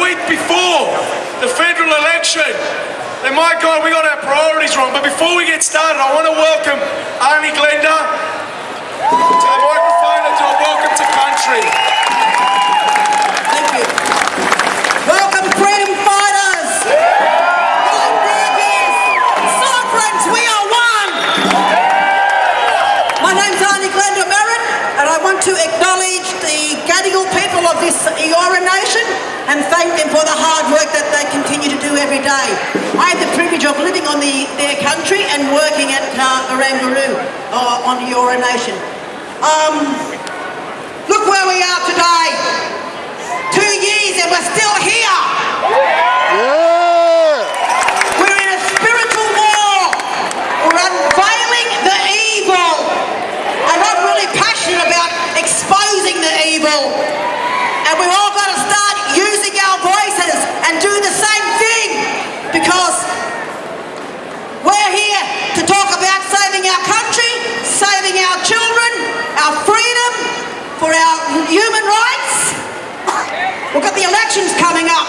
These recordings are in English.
week before the federal election, And my God, we got our priorities wrong. But before we get started, I want to welcome Arnie Glenda to the microphone for the hard work that they continue to do every day. I have the privilege of living on the, their country and working at uh, Orangaroo uh, on the Eora Nation. Um, look where we are today. Two years and we're still here. We're in a spiritual war. We're unveiling the evil. And I'm really passionate about exposing the evil. And we've all got to start using our voices and do the same thing because we're here to talk about saving our country, saving our children, our freedom, for our human rights. We've got the elections coming up.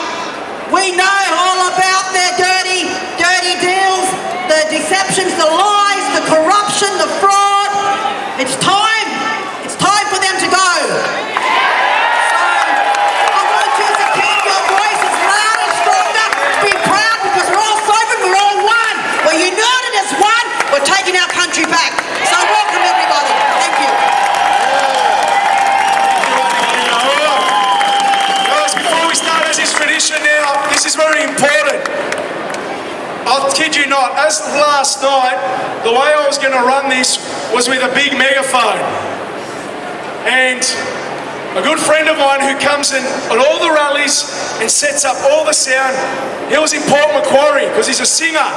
We know all about their dirty, dirty deals, the deceptions, the lies, the corruption, the fraud. It's time. It's time for them to go. So, I want you to keep your voices louder, stronger. Be proud because we're all sovereign. We're all one. We're united as one. We're taking our country back. So welcome everybody. Thank you. Guys, before we start, as is tradition now, this is very important. I'll kid you not, as of last night, the way I was going to run this was with a big megaphone. And a good friend of mine who comes in at all the rallies and sets up all the sound, he was in Port Macquarie because he's a singer.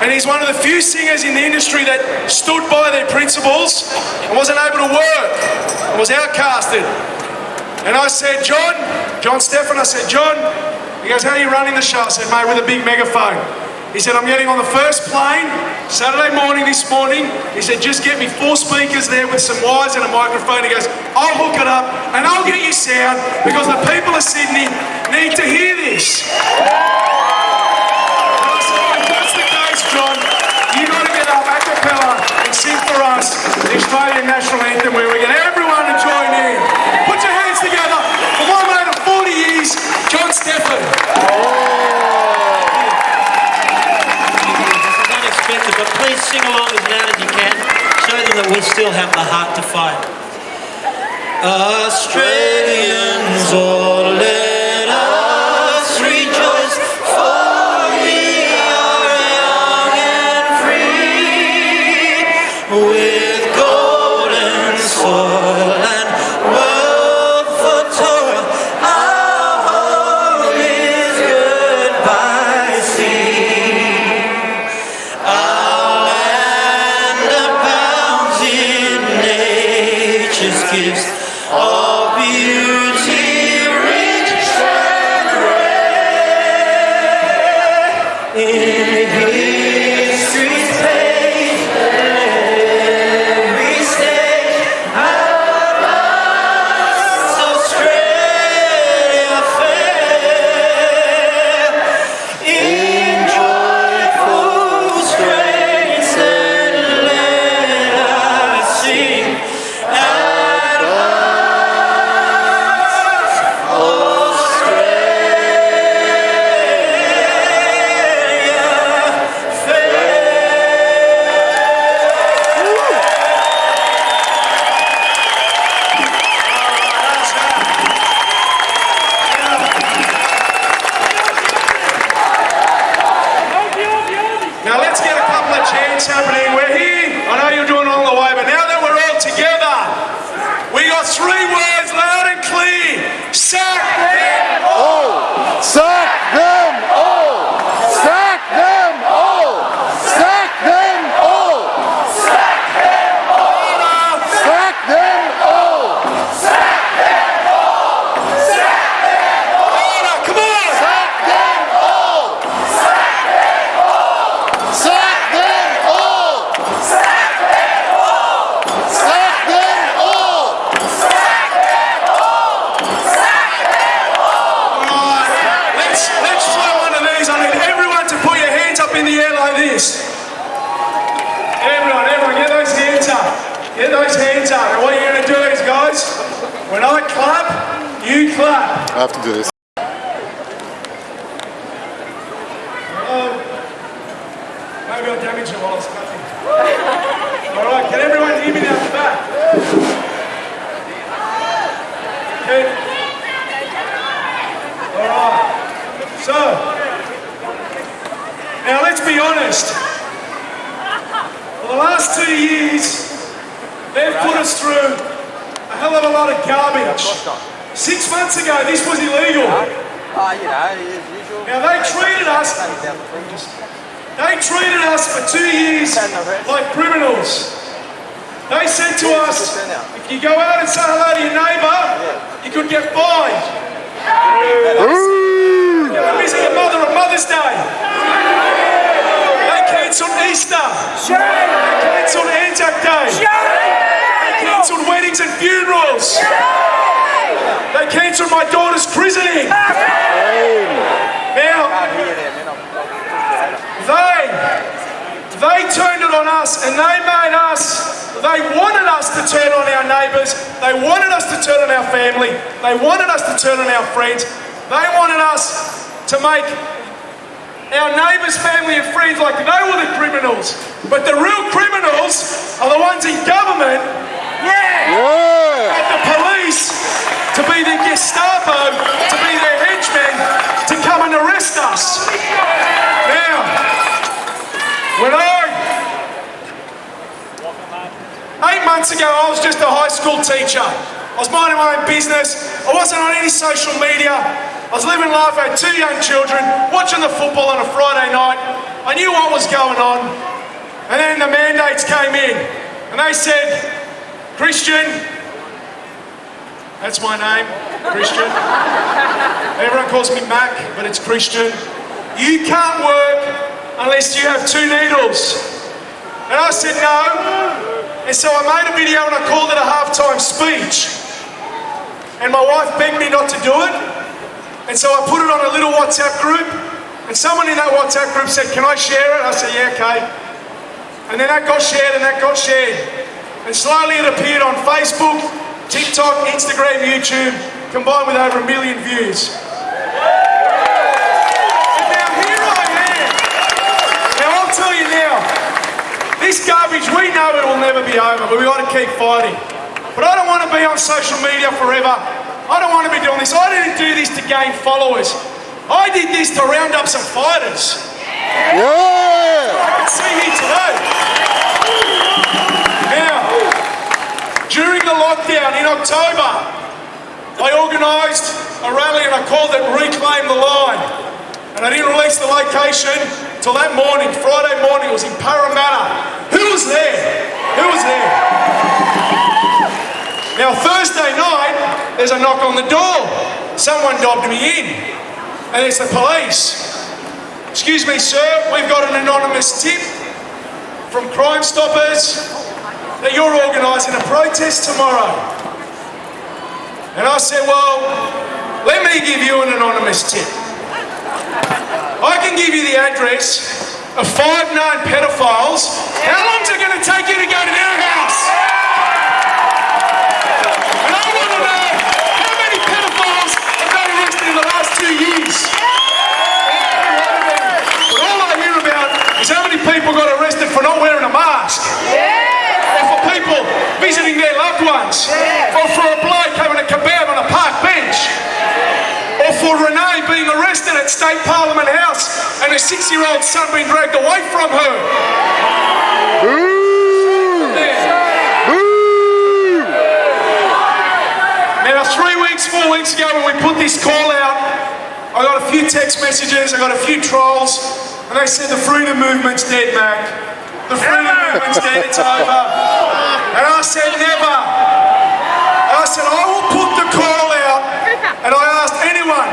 And he's one of the few singers in the industry that stood by their principles and wasn't able to work and was outcasted. And I said, John, John Stefan, I said, John, he goes, how are you running the show? I said, mate, with a big megaphone. He said, I'm getting on the first plane Saturday morning this morning. He said, just get me four speakers there with some wires and a microphone. He goes, I'll hook it up and I'll get you sound because the people of Sydney need to hear this. Said, that's the case, John, you got to get up a cappella and sing for us the Australian national anthem where we get everyone to join in. Put your hands together for my mate of 40 years, John Stephan. It's unexpected, but please sing along as loud as you can. Show them that we still have the heart to fight. Australians, all let us rejoice, for we are young and free, with golden soil criminals. But the real criminals are the ones in government, yeah, Yeah! and the police to be the Gestapo, to be their henchmen, to come and arrest us. Now, when I, eight months ago, I was just a high school teacher. I was minding my own business. I wasn't on any social media. I was living life. I had two young children, watching the football on a Friday night. I knew what was going on. And then the mandates came in. And they said, Christian, that's my name, Christian. Everyone calls me Mac, but it's Christian. You can't work unless you have two needles. And I said no. And so I made a video and I called it a halftime speech. And my wife begged me not to do it. And so I put it on a little WhatsApp group. And someone in that WhatsApp group said, Can I share it? I said, Yeah, okay. And then that got shared and that got shared. And slowly it appeared on Facebook, TikTok, Instagram, YouTube, combined with over a million views. And now here I am. Now I'll tell you now, this garbage, we know it will never be over, but we got to keep fighting. But I don't want to be on social media forever. I don't want to be doing this. I didn't do this to gain followers. I did this to round up some fighters. Yeah! I can see here today. Now, during the lockdown in October, I organised a rally and I called it Reclaim the Line. And I didn't release the location till that morning, Friday morning, it was in Parramatta. Who was there? Who was there? Now, Thursday night, there's a knock on the door. Someone dobbed me in. And it's the police. Excuse me, sir, we've got an anonymous tip from Crime Stoppers that you're organising a protest tomorrow. And I said, well, let me give you an anonymous tip. I can give you the address of five known pedophiles. How long's it going to take you to go to their house? And I want to know how many pedophiles have got arrested in the last two years. But all I hear about is how many people got arrested for not wearing a mask. Or for people visiting their loved ones. Or for a bloke having a kebab on a park bench. Or for Renee being arrested at State Parliament House and her six-year-old son being dragged away from her. Now, three weeks, four weeks ago, when we put this call out, I got a few text messages, I got a few trolls, and they said the freedom movement's dead, Mac. The freedom movement's dead, it's over. And I said, never. I said, I will put the call out, and I asked anyone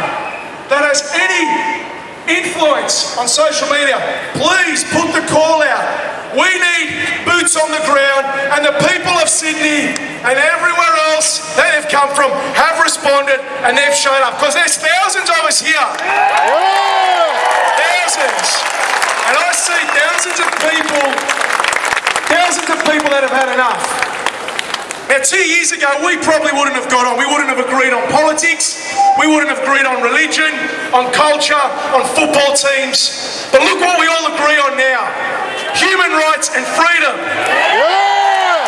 that has any influence on social media, please put the call out. We need boots on the ground, and the people of Sydney and everywhere else that have come from have responded and they've shown up because there's thousands of us here. Thousands. And I see thousands of people, thousands of people that have had enough. Now, two years ago, we probably wouldn't have got on. We wouldn't have agreed on politics. We wouldn't have agreed on religion, on culture, on football teams. But look what we all agree on now human rights and freedom. Yeah!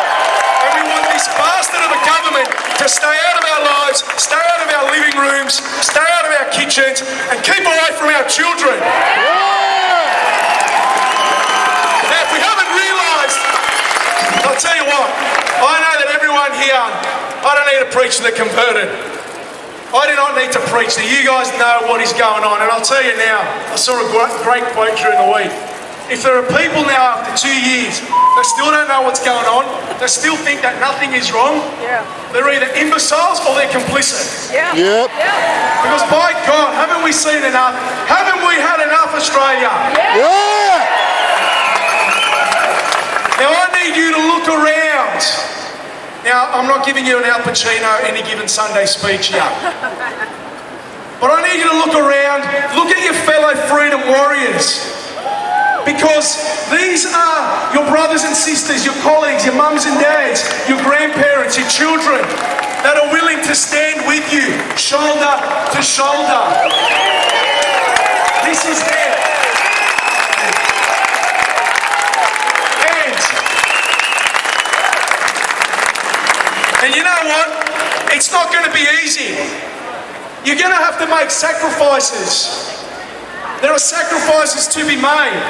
And we want this bastard of a government to stay out of our lives, stay out of our living rooms, stay out of our kitchens, and keep away from our children. Now, if we haven't realised, I'll tell you what, I know that everyone here, I don't need to preach to the converted. I do not need to preach to you guys know what is going on. And I'll tell you now, I saw a great, great quote during the week. If there are people now after two years that still don't know what's going on, that still think that nothing is wrong, Yeah. they're either imbeciles or they're complicit. Yeah. Yep. Yeah. Because by God, haven't we seen enough? Haven't we had enough, Australia? Yeah! Now I need you to look around. Now I'm not giving you an Al Pacino any given Sunday speech here. But I need you to look around, look at your fellow freedom warriors. Because these are your brothers and sisters, your colleagues, your mums and dads, your grandparents, your children that are willing to stand with you, shoulder to shoulder. This is them. And And you know what? It's not going to be easy. You're going to have to make sacrifices. There are sacrifices to be made.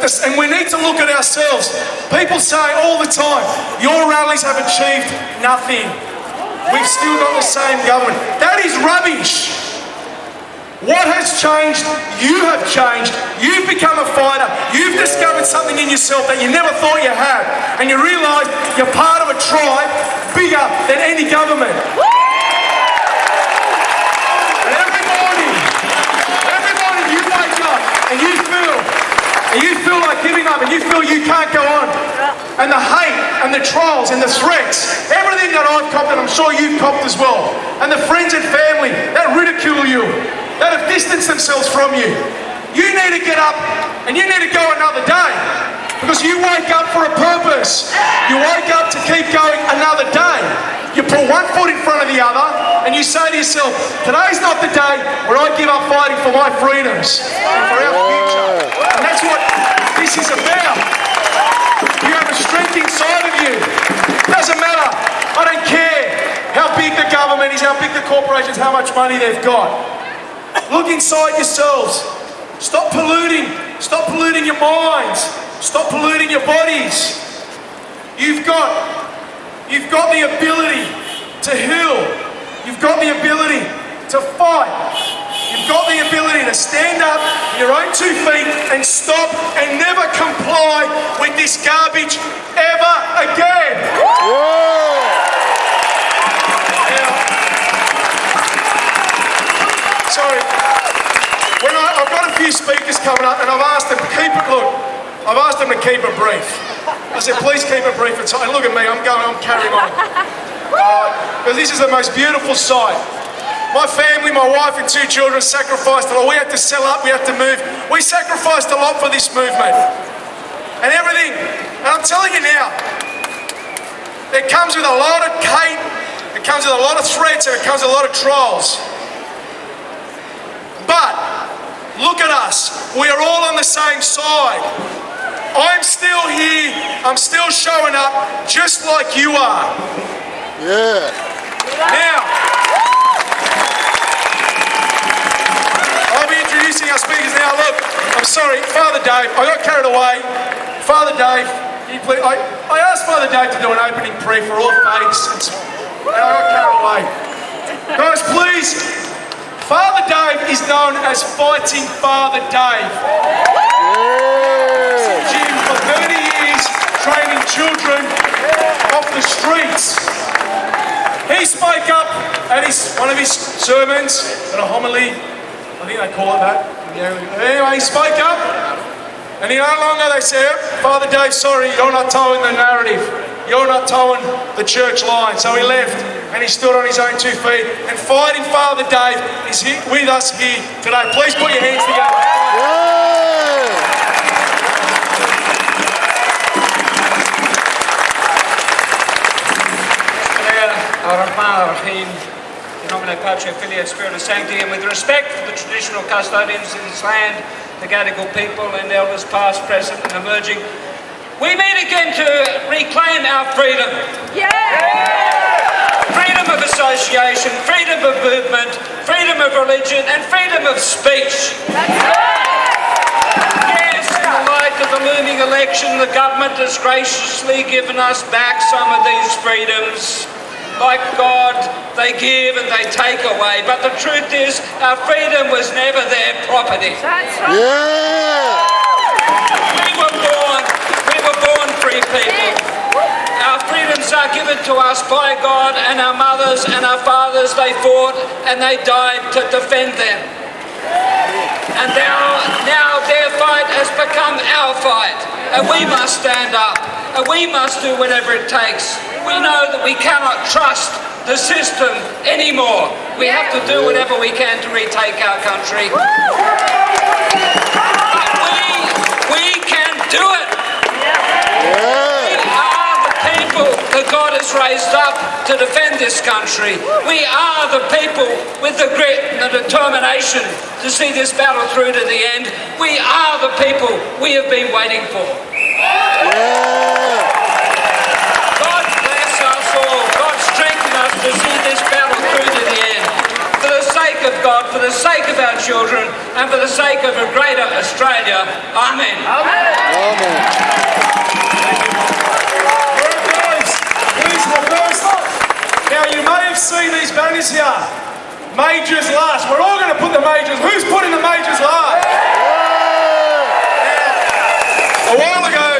This, and we need to look at ourselves. People say all the time, your rallies have achieved nothing. We've still got the same government. That is rubbish. What has changed? You have changed. You've become a fighter. You've discovered something in yourself that you never thought you had. And you realise you're part of a tribe bigger than any government. And every morning, every morning you wake up and you feel, and you feel like giving up and you feel you can't go on. And the hate and the trials and the threats, everything that I've copped and I'm sure you've copped as well. And the friends and family that ridicule you, that have distanced themselves from you. You need to get up and you need to go another day. Because you wake up for a purpose. You wake up to keep going another day. You put one foot in front of the other and you say to yourself, today's not the day where I give up fighting for my freedoms and for our future. And that's what this is about. You have a strength inside of you. Doesn't matter. I don't care how big the government is, how big the corporations, how much money they've got. Look inside yourselves. Stop polluting. Stop polluting your minds. Stop polluting your bodies. You've got, you've got the ability to heal. You've got the ability to fight. You've got the ability to stand up on your own two feet and stop and never comply with this garbage ever again. Now, sorry. When I, I've got a few speakers coming up, and I've asked them keep it. Look, I've asked them to keep it brief. I said, please keep it brief. And so- and look at me, I'm going, I'm carrying on. Uh, because this is the most beautiful sight. My family, my wife, and two children sacrificed a lot. We had to sell up. We had to move. We sacrificed a lot for this movement, and everything. And I'm telling you now, it comes with a lot of hate. It comes with a lot of threats, and it comes with a lot of trolls. But look at us. We are all on the same side. I'm still here. I'm still showing up just like you are. Yeah. Now, I'll be introducing our speakers now. Look, I'm sorry, Father Dave, I got carried away. Father Dave, can you please, I, I asked Father Dave to do an opening prayer for all faiths, and I got carried away. Guys, please, Father Dave is known as Fighting Father Dave. Gym for 30 years, training children off the streets. He spoke up at his one of his sermons, at a homily, I think they call it that. Anyway, he spoke up, and he no longer they said, Father Dave, sorry, you're not telling the narrative. You're not towing the church line. So he left, and he stood on his own two feet. And fighting Father Dave is here, with us here today. Please put your hands together. Yeah. Ar-Rahman Ar-Rahim, in nomine Patri, Filii, et Spiritus Sancti, and with respect for the traditional custodians of this land, the Gadigal people and elders past, present and emerging, we meet again to reclaim our freedom. Yeah. Freedom of association, freedom of movement, freedom of religion, and freedom of speech. Yes, in the light of the looming election, the government has graciously given us back some of these freedoms. Like God, they give and they take away. But the truth is, our freedom was never their property. That's right. Yeah. We were born, we were people. Our freedoms are given to us by God and our mothers and our fathers, they fought and they died to defend them. And now, now their fight has become our fight. And we must stand up. And we must do whatever it takes. We know that we cannot trust the system anymore. We have to do whatever we can to retake our country. But we, we can do it. We are the people that God has raised up to defend this country. We are the people with the grit and the determination to see this battle through to the end. We are the people we have been waiting for. God bless us all. God strengthen us to see this battle through to the end. For the sake of God, for the sake of our children, and for the sake of a greater Australia. Amen. Alright guys, please reverse. Now have these banners here. Majors last. We're all going to put the majors. Who's putting the majors last? Now, a while ago,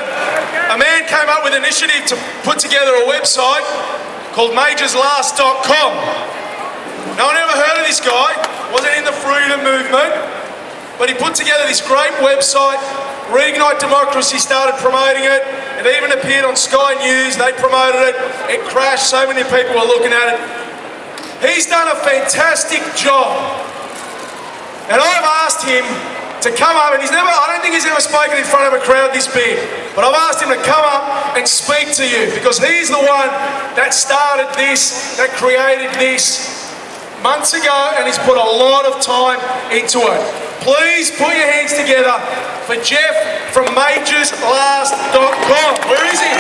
a man came up with an initiative to put together a website called majorslast.com. No one ever heard of this guy. Wasn't in the freedom movement. But he put together this great website. Reignite Democracy started promoting it. It even appeared on Sky News. They promoted it. It crashed. So many people were looking at it. He's done a fantastic job. And I've asked him to come up, and he's never, I don't think he's ever spoken in front of a crowd this big, but I've asked him to come up and speak to you because he's the one that started this, that created this months ago, and he's put a lot of time into it. Please put your hands together for Jeff from majorslast.com. Where is he?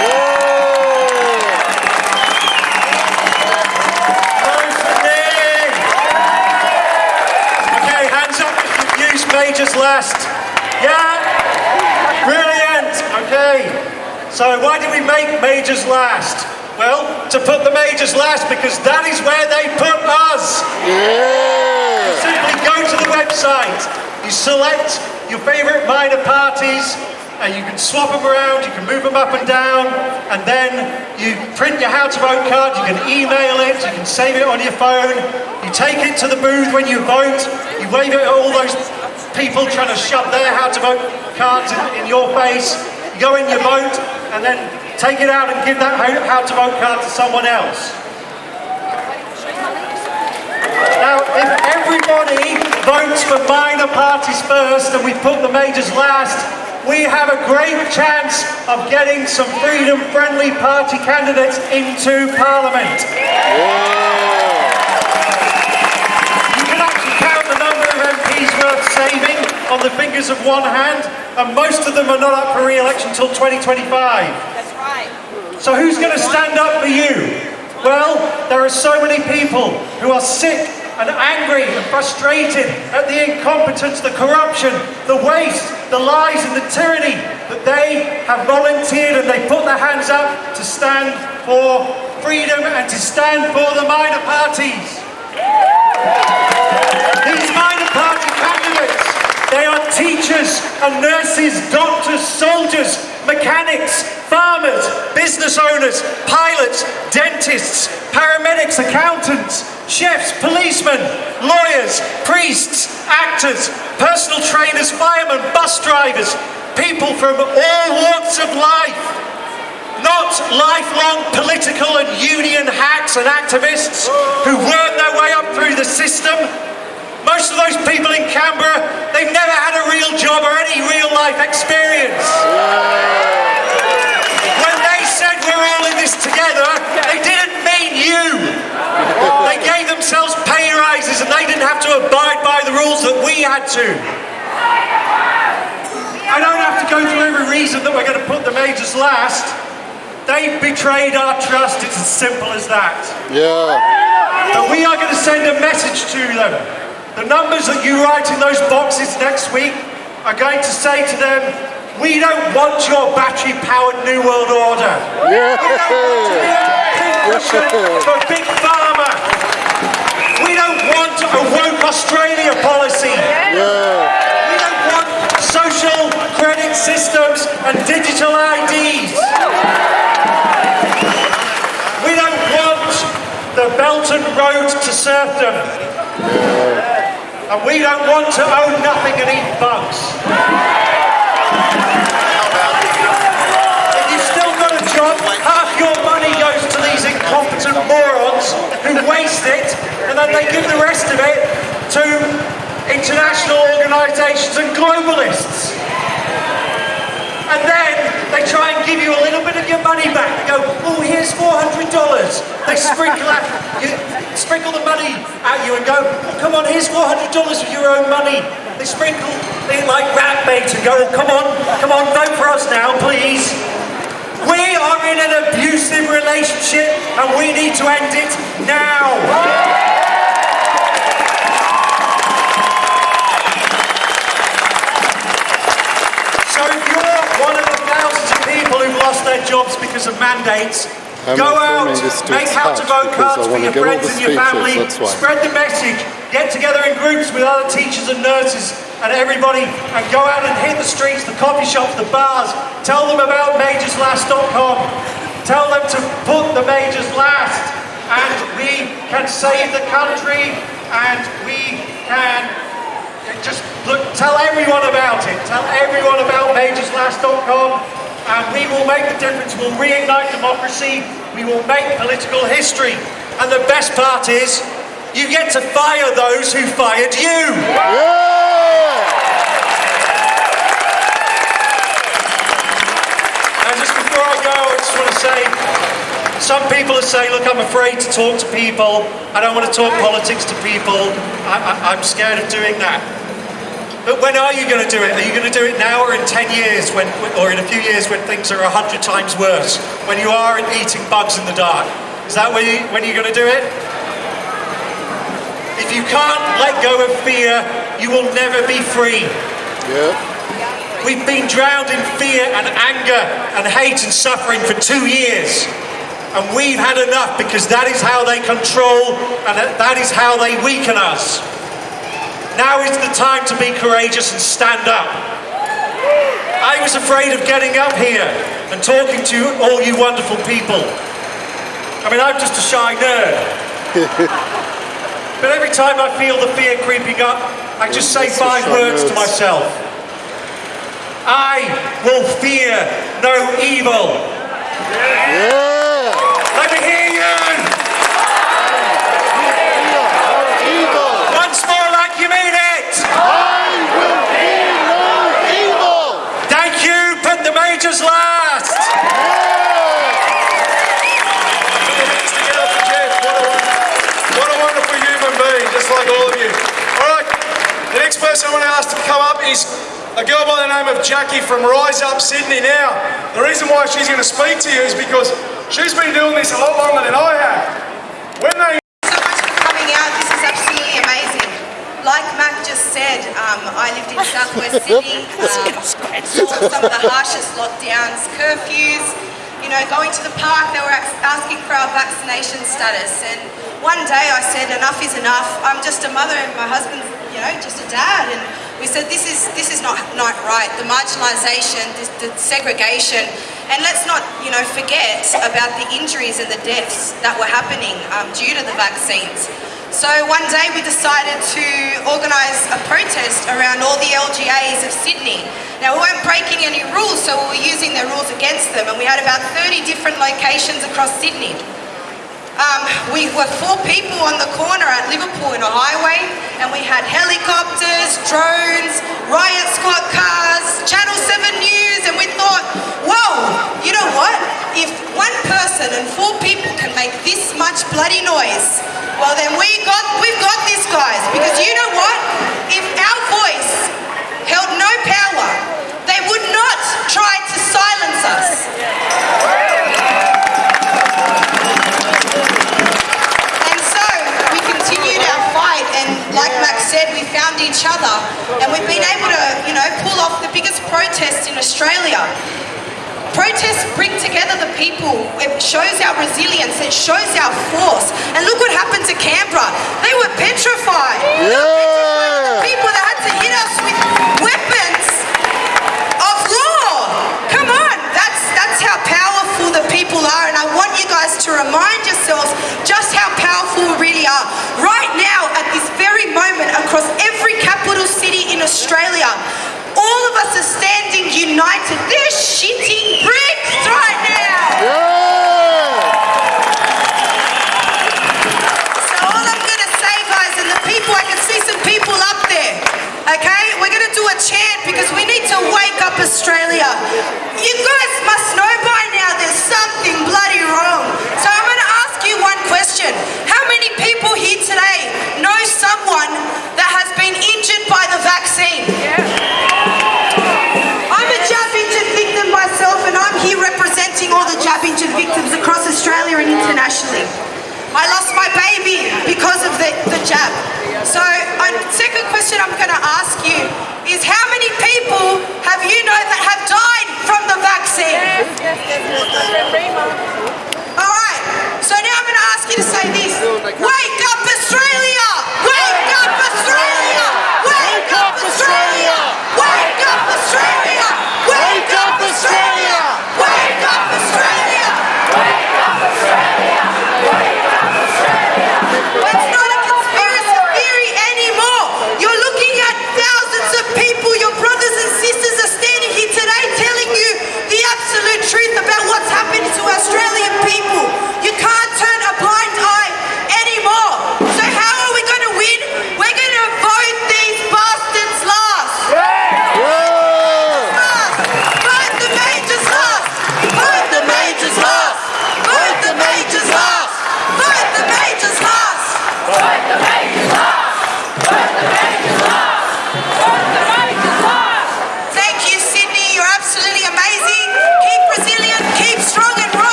Okay, hands up if Majors last. Yeah? Brilliant. Okay. So why did we make Majors last? Well, to put the Majors last because that is where they put us. You simply go to the website. You select your favourite minor parties and you can swap them around, you can move them up and down, and then you print your how to vote card, you can email it, you can save it on your phone, you take it to the booth when you vote, you wave it at all those people trying to shove their how to vote cards in, in your face, you go in your vote, and then take it out and give that how to vote card to someone else. Now, if everybody votes for minor parties first and we put the majors last, we have a great chance of getting some freedom-friendly party candidates into Parliament. You can actually count the number of MPs worth saving on the fingers of one hand, and most of them are not up for re-election until 2025. That's right. So who's going to stand up for you? Well, there are so many people who are sick and angry and frustrated at the incompetence, the corruption, the waste, the lies and the tyranny that they have volunteered and they put their hands up to stand for freedom and to stand for the minor parties. These minor party candidates, they are teachers and nurses, doctors, soldiers, mechanics, farmers, business owners, pilots, dentists, paramedics, accountants, chefs, policemen, lawyers, priests, actors, personal trainers, firemen, bus drivers, people from all walks of life. Not lifelong political and union hacks and activists who work their way up through the system. Most of those people in Canberra, they've never had a real job or any real life experience. When they said we're all in this together, they didn't mean you. They gave themselves pay rises and they didn't have to abide by the rules that we had to. I don't have to go through every reason that we're going to put the majors last. They've betrayed our trust, it's as simple as that. Yeah. But we are going to send a message to them. The numbers that you write in those boxes next week are going to say to them, we don't want your battery-powered New World Order. Yeah. For Big Pharma. We don't want a woke Australia policy. Yeah. We don't want social credit systems and digital IDs. We don't want the Belt and Road to serfdom. And we don't want to own nothing and eat bugs. If you've still got a job, half your money goes to these incompetent morons who waste it and then they give the rest of it to international organisations and globalists. And then they try and give you a little bit of your money back. They go, oh, here's $400. They sprinkle, out, you, sprinkle the money at you and go, oh, come on, here's $400 of your own money. They sprinkle it like rat bait and go, oh, come on, come on, vote for us now, please. We are in an abusive relationship and we need to end it now. So if you're one of the thousands of people who've lost their jobs because of mandates, I'm go out, filming this to make how to vote cards for your friends and your family, spread the message, get together in groups with other teachers and nurses and everybody and go out and hit the streets, the coffee shops, the bars, tell them about majorslast.com, tell them to put the majors last. And we can save the country and we can just look, tell everyone about it. Tell everyone about majorslast.com and we will make the difference. We'll reignite democracy. We will make political history. And the best part is, you get to fire those who fired you. Yeah. And just before I go, I just want to say, some people are saying, look, I'm afraid to talk to people. I don't want to talk politics to people. I, I, I'm scared of doing that. But when are you going to do it? Are you going to do it now or in 10 years, when, or in a few years when things are 100 times worse? When you are eating bugs in the dark? Is that when, you, when you're going to do it? If you can't let go of fear, you will never be free. Yeah. We've been drowned in fear and anger and hate and suffering for two years. And we've had enough because that is how they control and that that is how they weaken us. Now is the time to be courageous and stand up. I was afraid of getting up here and talking to all you wonderful people. I mean, I'm just a shy nerd. but every time I feel the fear creeping up, I just say five words to myself. I will fear no evil. Yeah. Let me hear you. Evil. Once more like you mean it. I will fear no evil. Thank you. Put last. What a wonderful human being, just like all of you. All right, the next person I want to ask to come up is a girl by the name of Jackie from Rise Up Sydney. Now, the reason why she's going to speak to you is because she's been doing this a lot longer than I have. When they so much for coming out. This is absolutely amazing. Like Mac just said, um, I lived in southwest Sydney, um, saw some of the harshest lockdowns, curfews. You know, going to the park, they were asking for our vaccination status. And one day I said, enough is enough. I'm just a mother and my husband's, you know, just a dad. And we said, this is this is not, not right. The marginalisation, the, the segregation. And let's not, you know, forget about the injuries and the deaths that were happening um, due to the vaccines. So one day we decided to organise a protest around all the LGAs of Sydney. Now we weren't breaking any rules, so we were using their rules against them, and we had about 30 different locations across Sydney. Um, we were four people on the corner at Liverpool in a highway, and we had helicopters, drones, riot squad cars, Channel 7 News, and we thought, whoa, you know what? If one person and four people can make this much bloody noise, well then we got, we've got this, guys, because you know what? If our voice held no power, they would not try to silence us. like Mac said, we found each other and we've been able to, you know, pull off the biggest protest in Australia. Protests bring together the people. It shows our resilience. It shows our force. And look what happened to Canberra. They were petrified. Yeah. They the people that had to hit us with weapons of law. Come on. That's, that's how powerful the people are. And I want you guys to remind yourselves just how powerful we really are. Right now, moment, across every capital city in Australia, all of us are standing united. They're shitting bricks right now. Yeah. So all I'm gonna say, guys, and the people, I can see some people up there. Okay, we're gonna do a chant because we need to wake up Australia. You guys must know by now there's something bloody wrong. So I'm gonna ask you one question: many people here today know someone that has been injured by the vaccine? Yeah. I'm a jab injured victim myself, and I'm here representing all the jab injured victims across Australia and internationally. I lost my baby because of the, the jab. So, a second question I'm going to ask you is how many people have you know that have died from the vaccine? All right. So now I'm going to ask you to say this. Wake up, Australia!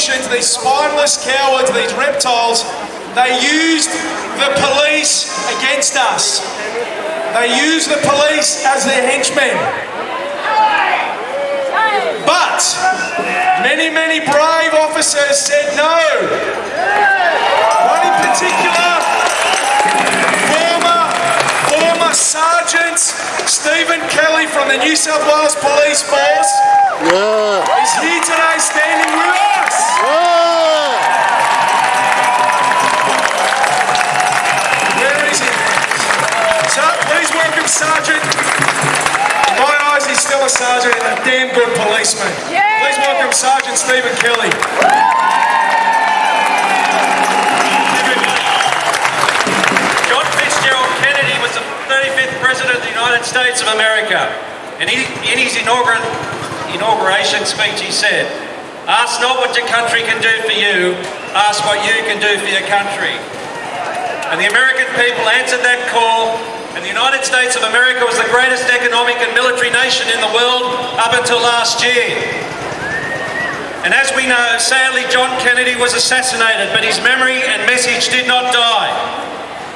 Politicians, these spineless cowards, these reptiles, they used the police against us. They used the police as their henchmen. But many, many brave officers said no. One in particular, former, former Sergeant Stephen Kelly from the New South Wales Police Force Yeah. is here today sergeant and a damn good policeman. Please welcome Sergeant Stephen Kelly. John Fitzgerald Kennedy was the 35th President of the United States of America. And he, in his inaugural, inauguration speech, he said, Ask not what your country can do for you, ask what you can do for your country. And the American people answered that call, and the United States of America was the greatest economic and military nation in the world up until last year. And as we know, sadly, John Kennedy was assassinated, but his memory and message did not die.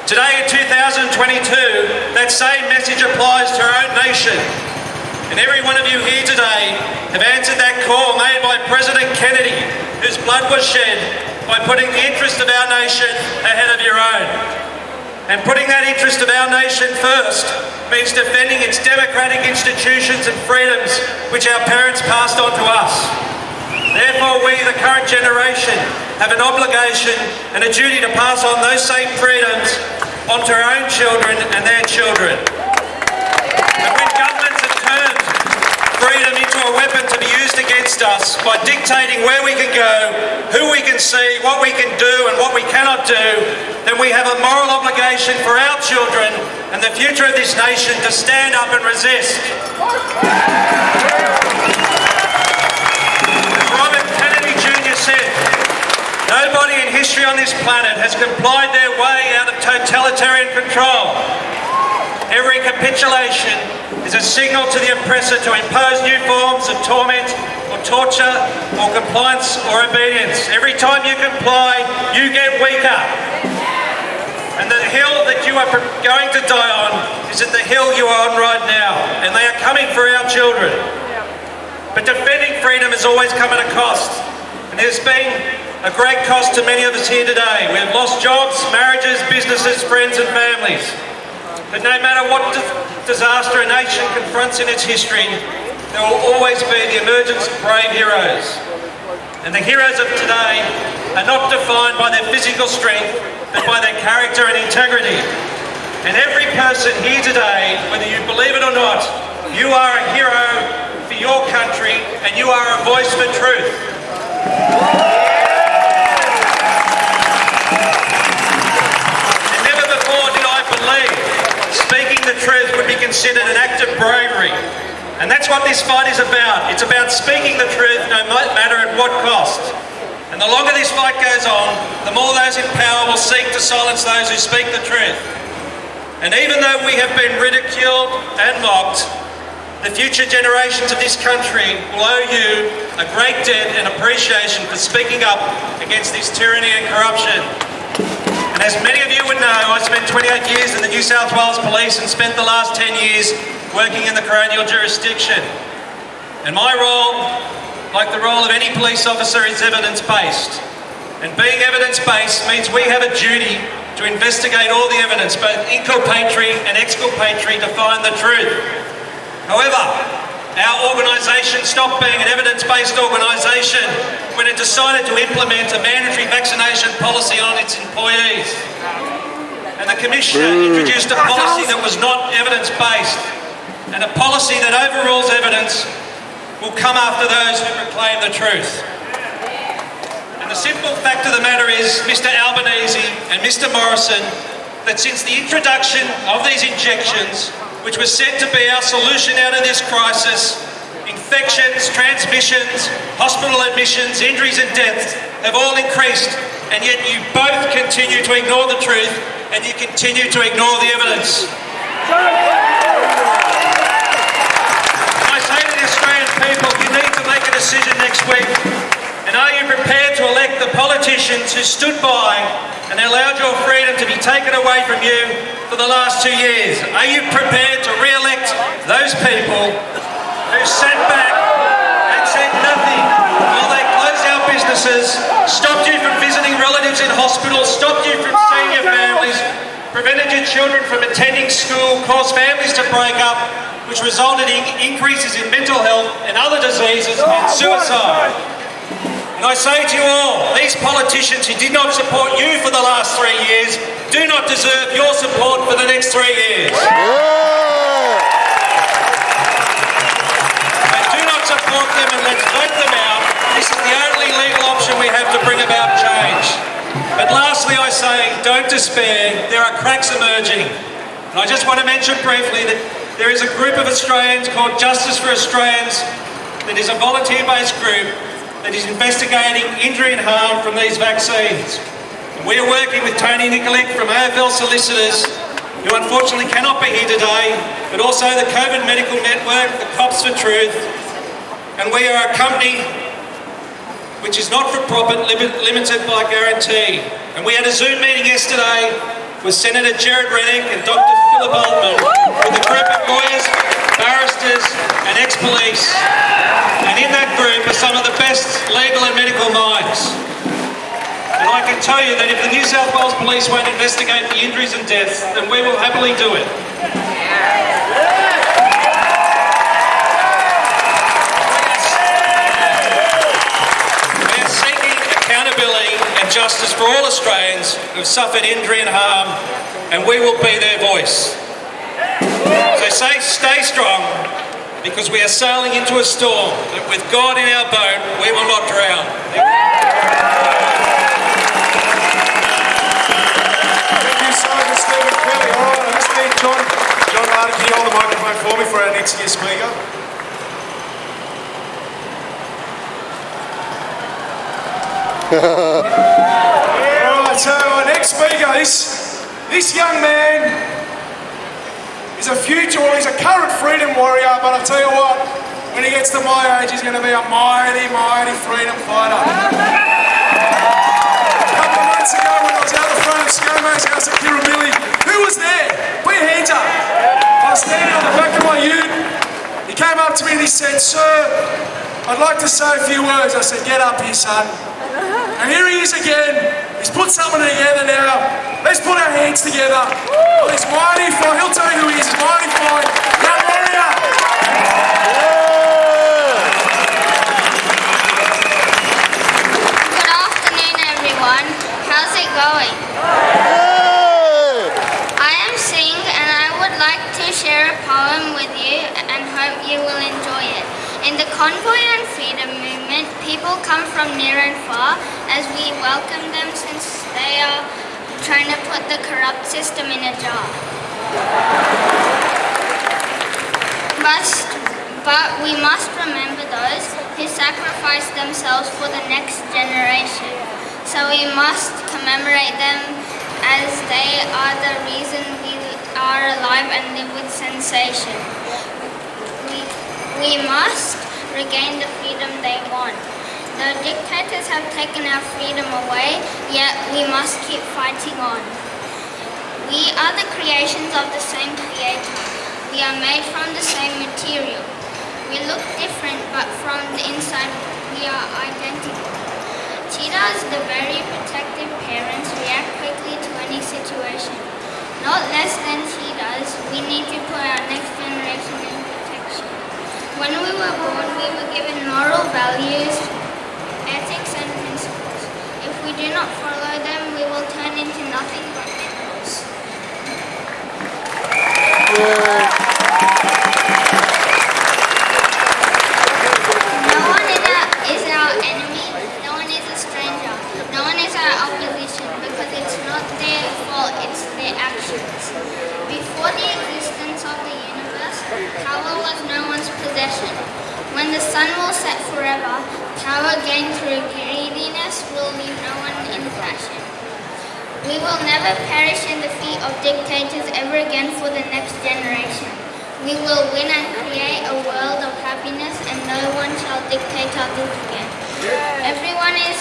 Today in 2022, that same message applies to our own nation. And every one of you here today have answered that call made by President Kennedy, whose blood was shed by putting the interest of our nation ahead of your own. And putting that interest of our nation first means defending its democratic institutions and freedoms which our parents passed on to us. Therefore, we, the current generation, have an obligation and a duty to pass on those same freedoms onto our own children and their children. And when governments have turned freedom into a weapon to be used against us by dictating where we can go, who we can see, what we can do and what we cannot do, then we have a moral obligation for our children and the future of this nation to stand up and resist. Robert Kennedy Jr. said, nobody in history on this planet has complied their way out of totalitarian control. Every capitulation is a signal to the oppressor to impose new forms of torment or torture or compliance or obedience. Every time you comply, you get weaker. And the hill that you are going to die on is at the hill you are on right now, and they are coming for our children. But defending freedom has always come at a cost, and there's been a great cost to many of us here today. We have lost jobs, marriages, businesses, friends, and families. But no matter what di- disaster a nation confronts in its history, there will always be the emergence of brave heroes. And the heroes of today are not defined by their physical strength, but by their character and integrity. And every person here today, whether you believe it or not, you are a hero for your country and you are a voice for truth. And never before did I believe speaking the truth would be considered an act of bravery. And that's what this fight is about. It's about speaking the truth no matter at what cost. And the longer this fight goes on, the more those in power will seek to silence those who speak the truth. And even though we have been ridiculed and mocked, the future generations of this country will owe you a great debt and appreciation for speaking up against this tyranny and corruption. And as many of you would know, I spent 28 years in the New South Wales Police and spent the last 10 years working in the coronial jurisdiction. And my role, like the role of any police officer, is evidence-based. And being evidence-based means we have a duty to investigate all the evidence, both inculpatory and exculpatory, to find the truth. However, our organisation stopped being an evidence-based organisation when it decided to implement a mandatory vaccination policy on its employees. And the Commissioner introduced a policy that was not evidence-based and a policy that overrules evidence will come after those who proclaim the truth. And the simple fact of the matter is, Mr Albanese and Mr Morrison, that since the introduction of these injections, which was said to be our solution out of this crisis, infections, transmissions, hospital admissions, injuries and deaths have all increased, and yet you both continue to ignore the truth and you continue to ignore the evidence. I say to the Australian people, you need to make a decision next week. Are you prepared to elect the politicians who stood by and allowed your freedom to be taken away from you for the last two years? Are you prepared to re-elect those people who sat back and said nothing while they closed our businesses, stopped you from visiting relatives in hospitals, stopped you from seeing your families, prevented your children from attending school, caused families to break up, which resulted in increases in mental health and other diseases and suicide. And I say to you all, these politicians who did not support you for the last three years do not deserve your support for the next three years. And do not support them and let's vote them out. This is the only legal option we have to bring about change. But lastly, I say, don't despair. There are cracks emerging. And I just want to mention briefly that there is a group of Australians called Justice for Australians that is a volunteer-based group that is investigating injury and harm from these vaccines. And we are working with Tony Nikolic from AFL Solicitors, who unfortunately cannot be here today, but also the COVID Medical Network, the Cops for Truth, and we are a company which is not for profit, limited by guarantee. And we had a Zoom meeting yesterday with Senator Gerard Rennick and Dr. Philip Altman, with a group of lawyers, barristers, and ex-police. And in that group are some of the best legal and medical minds. And I can tell you that if the New South Wales Police won't investigate the injuries and deaths, then we will happily do it. We are seeking accountability and justice for all Australians who have suffered injury and harm, and we will be their voice. So say, stay strong, because we are sailing into a storm, but with God in our boat, we will not drown. Thank you so much, Stephen Kelly. All right, I just need John, John Martin, can you hold the microphone for me for our next guest speaker? All right, so our next speaker, this, this young man is He's a future, well, he's a current freedom warrior, but I tell you what, when he gets to my age, he's going to be a mighty, mighty freedom fighter. A couple of months ago, when I was out the front of ScoMo's house at Kirribilli, who was there? Put your hands up. I was standing on the back of my ute. He came up to me and he said, Sir, I'd like to say a few words. I said, Get up here, son. And here he is again. He's put something together now. Let's put our hands together. Oh, he's mighty fine. He'll tell you who he is. He's mighty fine. Young warrior. Good afternoon, everyone. How's it going? I am Singh, and I would like to share a poem with you and hope you will enjoy it. In the Convoy and Freedom Movement, people come from near and far as we welcome them since they are trying to put the corrupt system in a jar. Must, but we must remember those who sacrificed themselves for the next generation. So we must commemorate them as they are the reason we are alive and live with sensation. We, we must regain the freedom they want. The dictators have taken our freedom away, yet we must keep fighting on. We are the creations of the same creator. We are made from the same material. We look different, but from the inside we are identical. Cheetahs, the very protective parents, react quickly to any situation. Not less than cheetahs, we need to put our next generation. When we were born, we were given moral values, ethics, and principles. If we do not follow them, we will turn into nothing but minerals. No one is our, is our enemy, no one is a stranger, no one is our opposition because it's not their fault, it's their actions. Before the existence of the universe, power was no one's possession. When the sun will set forever, power gained through greediness will leave no one in fashion. We will never perish in the feet of dictators ever again for the next generation. We will win and create a world of happiness and no one shall dictate our others again. Everyone is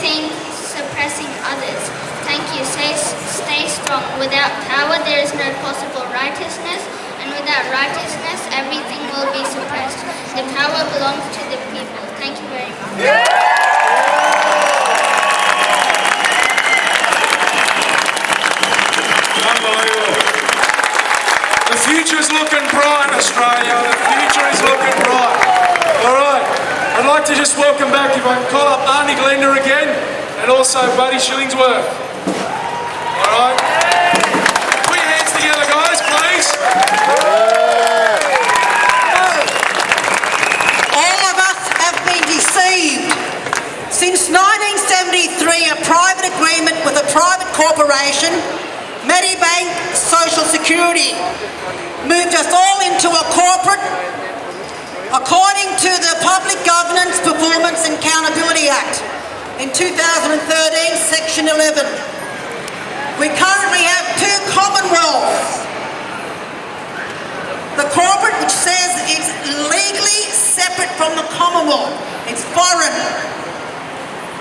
think, suppressing others. Thank you. Stay, stay strong. Without power, there is no possible righteousness, and without righteousness, everything will be suppressed. The power belongs to the people. Thank you very much. The future's looking bright, Australia. The future is looking bright. All right. I'd like to just welcome back, if I can call up Arnie Glenda again, and also Buddy Shillingsworth. All right. Put your hands together, guys, please. All of us have been deceived. Since 1973, a private agreement with a private corporation, Medibank Social Security, moved us all into a corporate, according to the Public Governance Performance and Accountability Act in 2013, Section 11. We currently have two commonwealths the corporate, which says it's legally separate from the Commonwealth, it's foreign.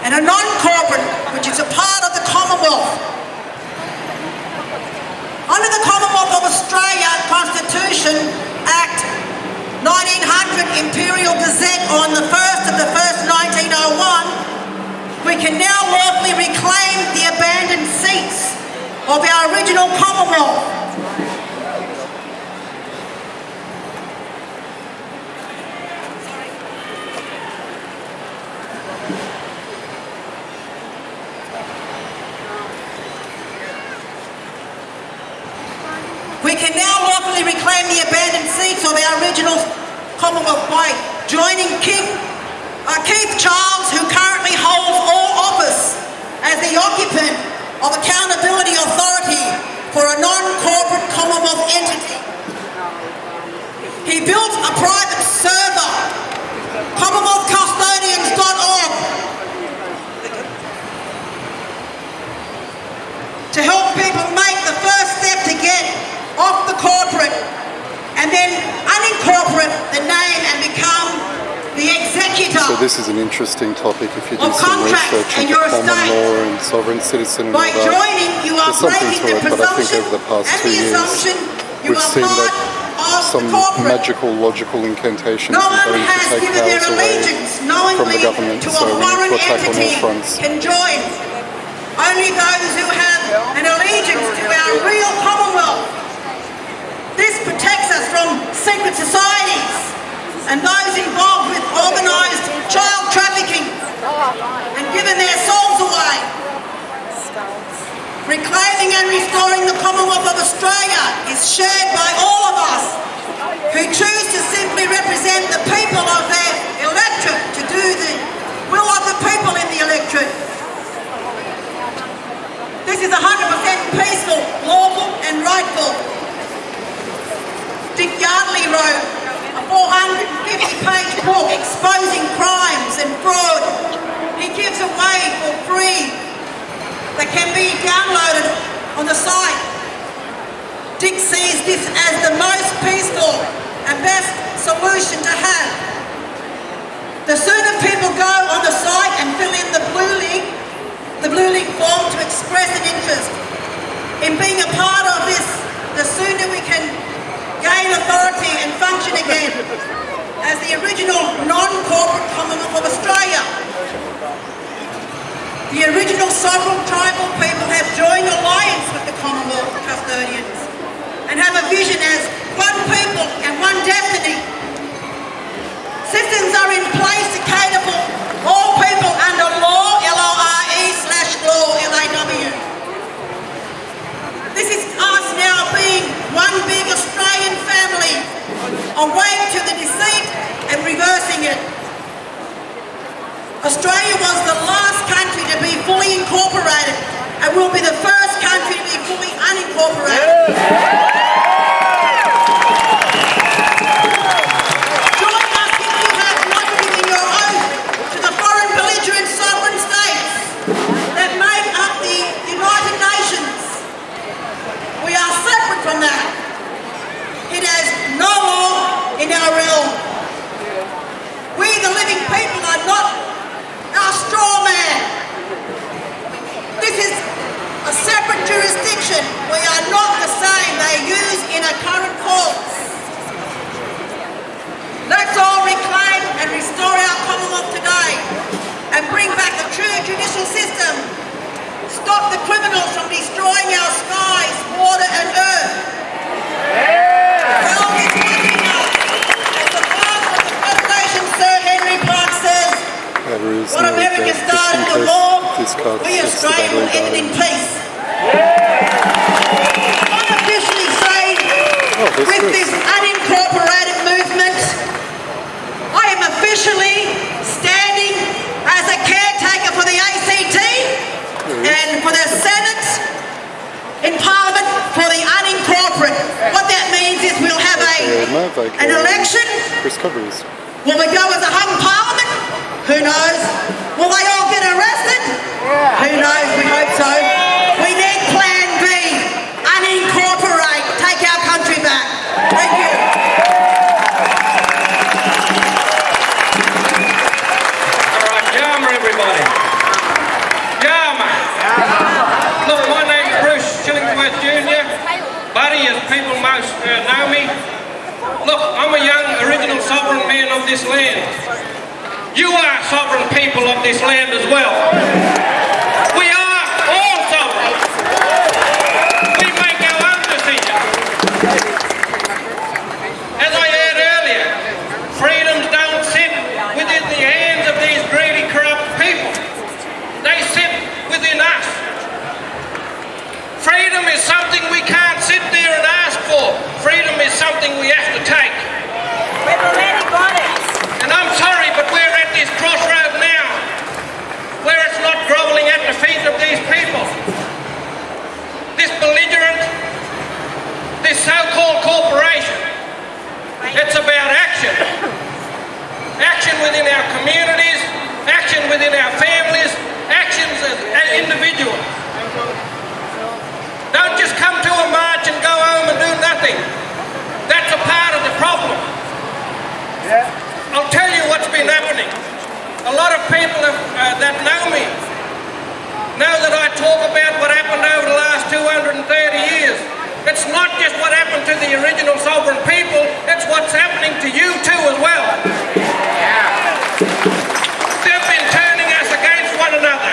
And a non-corporate, which is a part of the Commonwealth. Under the Commonwealth of Australia Constitution Act 1900 Imperial Gazette on the 1st of the 1st 1901, we can now lawfully reclaim the abandoned seats of our original Commonwealth. We can now lawfully reclaim the abandoned seats of our original Commonwealth White, joining King, uh, Keith Charles, who currently holds all office as the occupant of Accountability Authority for a non-corporate Commonwealth entity. He built a private server, commonwealthcustodians.org, to help people make the first step to get Commonwealth unincorporate the name and become the executor So this is an interesting topic if you do some research in into common law and sovereign citizen and all By that. joining, you are There's something to the it, but I think presumption over the past two the years you we've are seen that of some the corporate. magical, logical incantations No one going to take given their powers away allegiance from knowingly the government, to a so we need foreign to attack on entity all fronts. can join. Only those who have an allegiance to our real Commonwealth. This protects us from secret societies and those involved with organised child trafficking and giving their souls away. Reclaiming and restoring the Commonwealth of Australia is shared by all of us who choose to simply represent the people of their electorate to do the will of the people in the electorate. This is 100% peaceful, lawful and rightful. Dick Yardley wrote a 450-page book exposing crimes and fraud he gives away for free that can be downloaded on the site. Dick sees this as the most peaceful and best solution to have. The sooner people go on the site and fill in the blue link, the blue link form to express an interest in being a part of this, the sooner we can gain authority and function again as the original non-corporate Commonwealth of Australia. The original sovereign tribal people have joined alliance with the Commonwealth custodians and have a vision as one people and one destiny. Systems are in place to cater for all people under law, L-O-R-E slash law, L-A-W. This is us now being one big Australian family, awake to the deceit and reversing it. Australia was the last country to be fully incorporated and will be the first country to be fully unincorporated. Join us if you have not given your oath to the foreign belligerent sovereign states that make up the United Nations. We are separate from that. It has no law in our realm. We, the living people, are not our straw man. This is a separate jurisdiction. We are not the same they use in a. Let's all reclaim and restore our Commonwealth today and bring back the true judicial system. Stop the criminals from destroying our skies, water and earth. Is what America started with war, we Australia will end it in peace. Say, Oh, with good. this unincorporated movement, I am officially standing as a caretaker for the ACT and for the Senate in Parliament for the unincorporated. What that means is we'll have a Yeah, an uh, election. Chris Covers. Will we go as a hung parliament? Who knows? Will they all get arrested? Who knows? We hope so. We need Plan B. Unincorporate. Take our country back. Thank you. All right, Yama, everybody. Yama. Look, my name's Bruce Shillingsworth Jr. Buddy, as people most uh, know me. Look, I'm a young original sovereign man of this land. You are sovereign people of this land as well. We are all sovereign. We make our own decisions. As I heard earlier, freedoms don't sit within the hands of these greedy, corrupt people. They sit within us. Freedom is something we can't sit there and ask for. Freedom is something we have to take. We've already got it. And I'm sorry, but we're at this crossroad now where it's not groveling at the feet of these people. This belligerent, this so-called corporation. It's about action. Action within our communities, action within our families, actions as as individuals. Don't just come to a march and go home and do nothing. That's a part of the problem. Yeah. I'll tell you what's been happening. A lot of people have, uh, that know me know that I talk about what happened over the last 230 years. It's not just what happened to the original sovereign people, it's what's happening to you too as well. Yeah. They've been turning us against one another.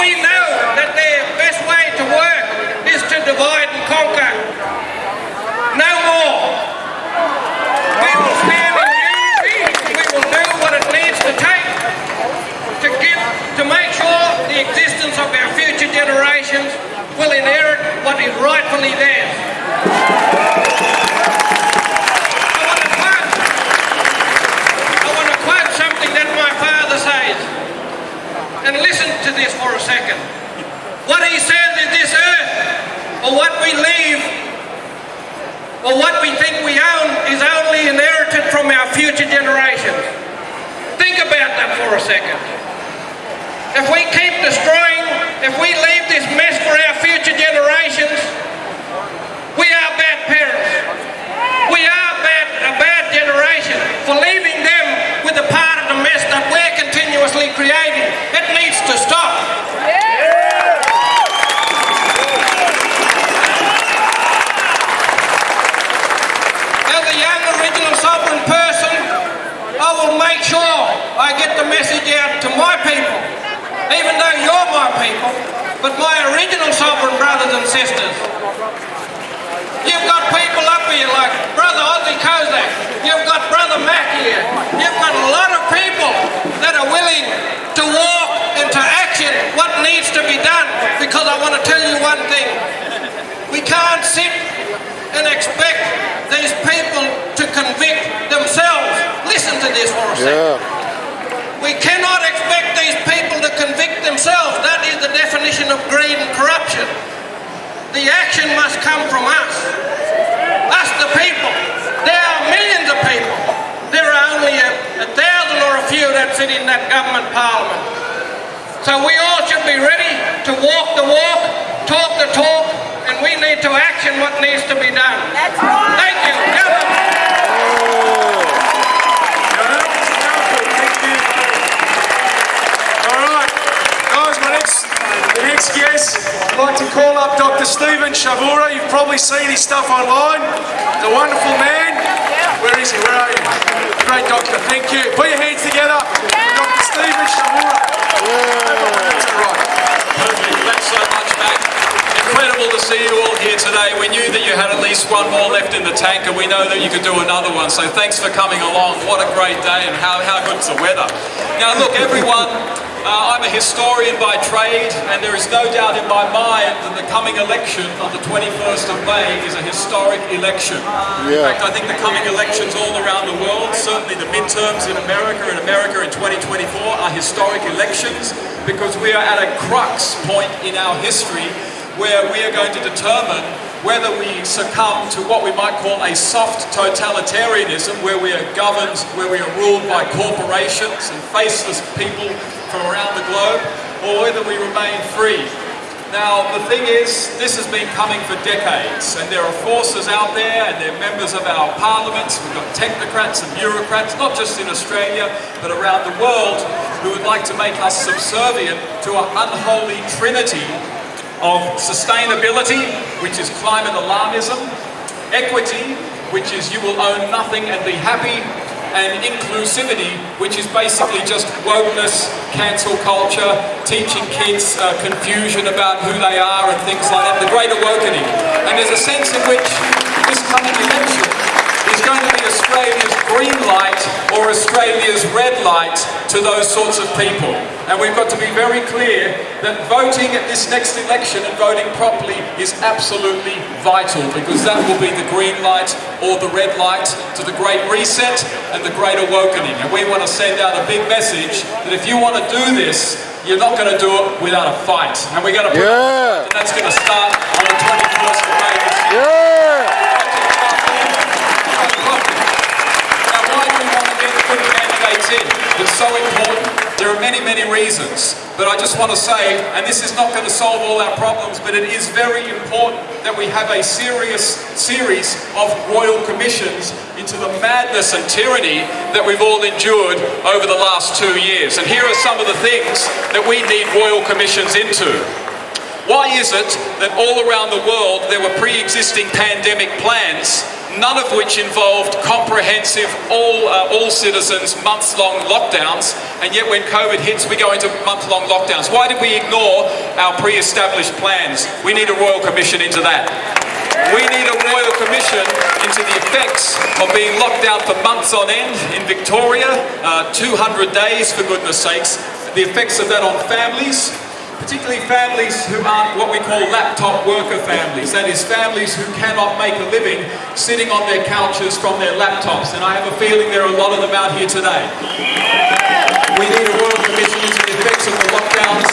We know that their best way to work is to divide and conquer. No more. We will stand in unity. We will do what it needs to take to give, to make sure the existence of our future generations will inherit what is rightfully theirs. I want to quote, I want to quote something that my father says. And listen to this for a second. What he says is this earth, or what we leave, or what we think we own, is only inherited from our future generations. Think about that for a second. If we keep destroying, if we leave this mess for our future generations, we are bad parents. We are bad, a bad generation for leaving them with a part of the mess that we're continuously creating. It needs to stop. As person, I will make sure I get the message out to my you're my people, but my original sovereign brothers and sisters. You've got people up here like Brother Ozzy Kozak, you've got Brother Mac here, you've got a lot of people that are willing to walk into action what needs to be done, because I want to tell you one thing. We can't sit and expect these people to convict themselves. Listen to this for a second. We cannot expect these people convict themselves. That is the definition of greed and corruption. The action must come from us. Us, the people. There are millions of people. There are only a, a thousand or a few that sit in that government parliament. So we all should be ready to walk the walk, talk the talk, and we need to action what needs to be done. That's right. Thank you. Alright, guys, my next, the next guest, I'd like to call up Dr. Stephen Chavura. You've probably seen his stuff online. A wonderful man. Where is he? Where are you? Great doctor, thank you. Put your hands together Dr. Stephen Chavura. Right. So much. Incredible to see you all here today. We knew that you had at least one more left in the tank, and we know that you could do another one. So thanks for coming along. What a great day, and how, how good's the weather. Now, look, everyone, uh, I'm a historian by trade, and there is no doubt in my mind that the coming election on the 21st of May is a historic election. In fact, I think the coming elections all around the world, certainly the midterms in America and America in 2024 are historic elections because we are at a crux point in our history where we are going to determine whether we succumb to what we might call a soft totalitarianism, where we are governed, where we are ruled by corporations and faceless people from around the globe, or whether we remain free. Now, the thing is, this has been coming for decades, and there are forces out there, and they're members of our parliaments, we've got technocrats and bureaucrats, not just in Australia, but around the world, who would like to make us subservient to an unholy trinity of sustainability, which is climate alarmism, equity, which is you will own nothing and be happy, and inclusivity, which is basically just wokeness, cancel culture, teaching kids uh, confusion about who they are and things like that, the great awakening. And there's a sense in which this coming election is going to be Australia's green light or Australia's red light to those sorts of people. And we've got to be very clear that voting at this next election and voting properly is absolutely vital because that will be the green light or the red light to the Great Reset and the Great Awakening. And we want to send out a big message that if you want to do this, you're not going to do it without a fight. And we're going to put Yeah. and that's going to start on the 21st of May this year. Yeah! Now, why do we want to get good It's so important. There are many, many reasons. But I just want to say, and this is not going to solve all our problems, but it is very important that we have a serious series of royal commissions into the madness and tyranny that we've all endured over the last two years. And here are some of the things that we need royal commissions into. Why is it that all around the world there were pre-existing pandemic plans, none of which involved comprehensive, all, uh, all citizens, months-long lockdowns, and yet when COVID hits we go into month-long lockdowns? Why did we ignore our pre-established plans? We need a Royal Commission into that. We need a Royal Commission into the effects of being locked down for months on end in Victoria, uh, 200 days for goodness sakes, the effects of that on families, particularly families who aren't what we call laptop worker families. That is, families who cannot make a living sitting on their couches from their laptops. And I have a feeling there are a lot of them out here today. We need a Royal Commission into the effects of the lockdowns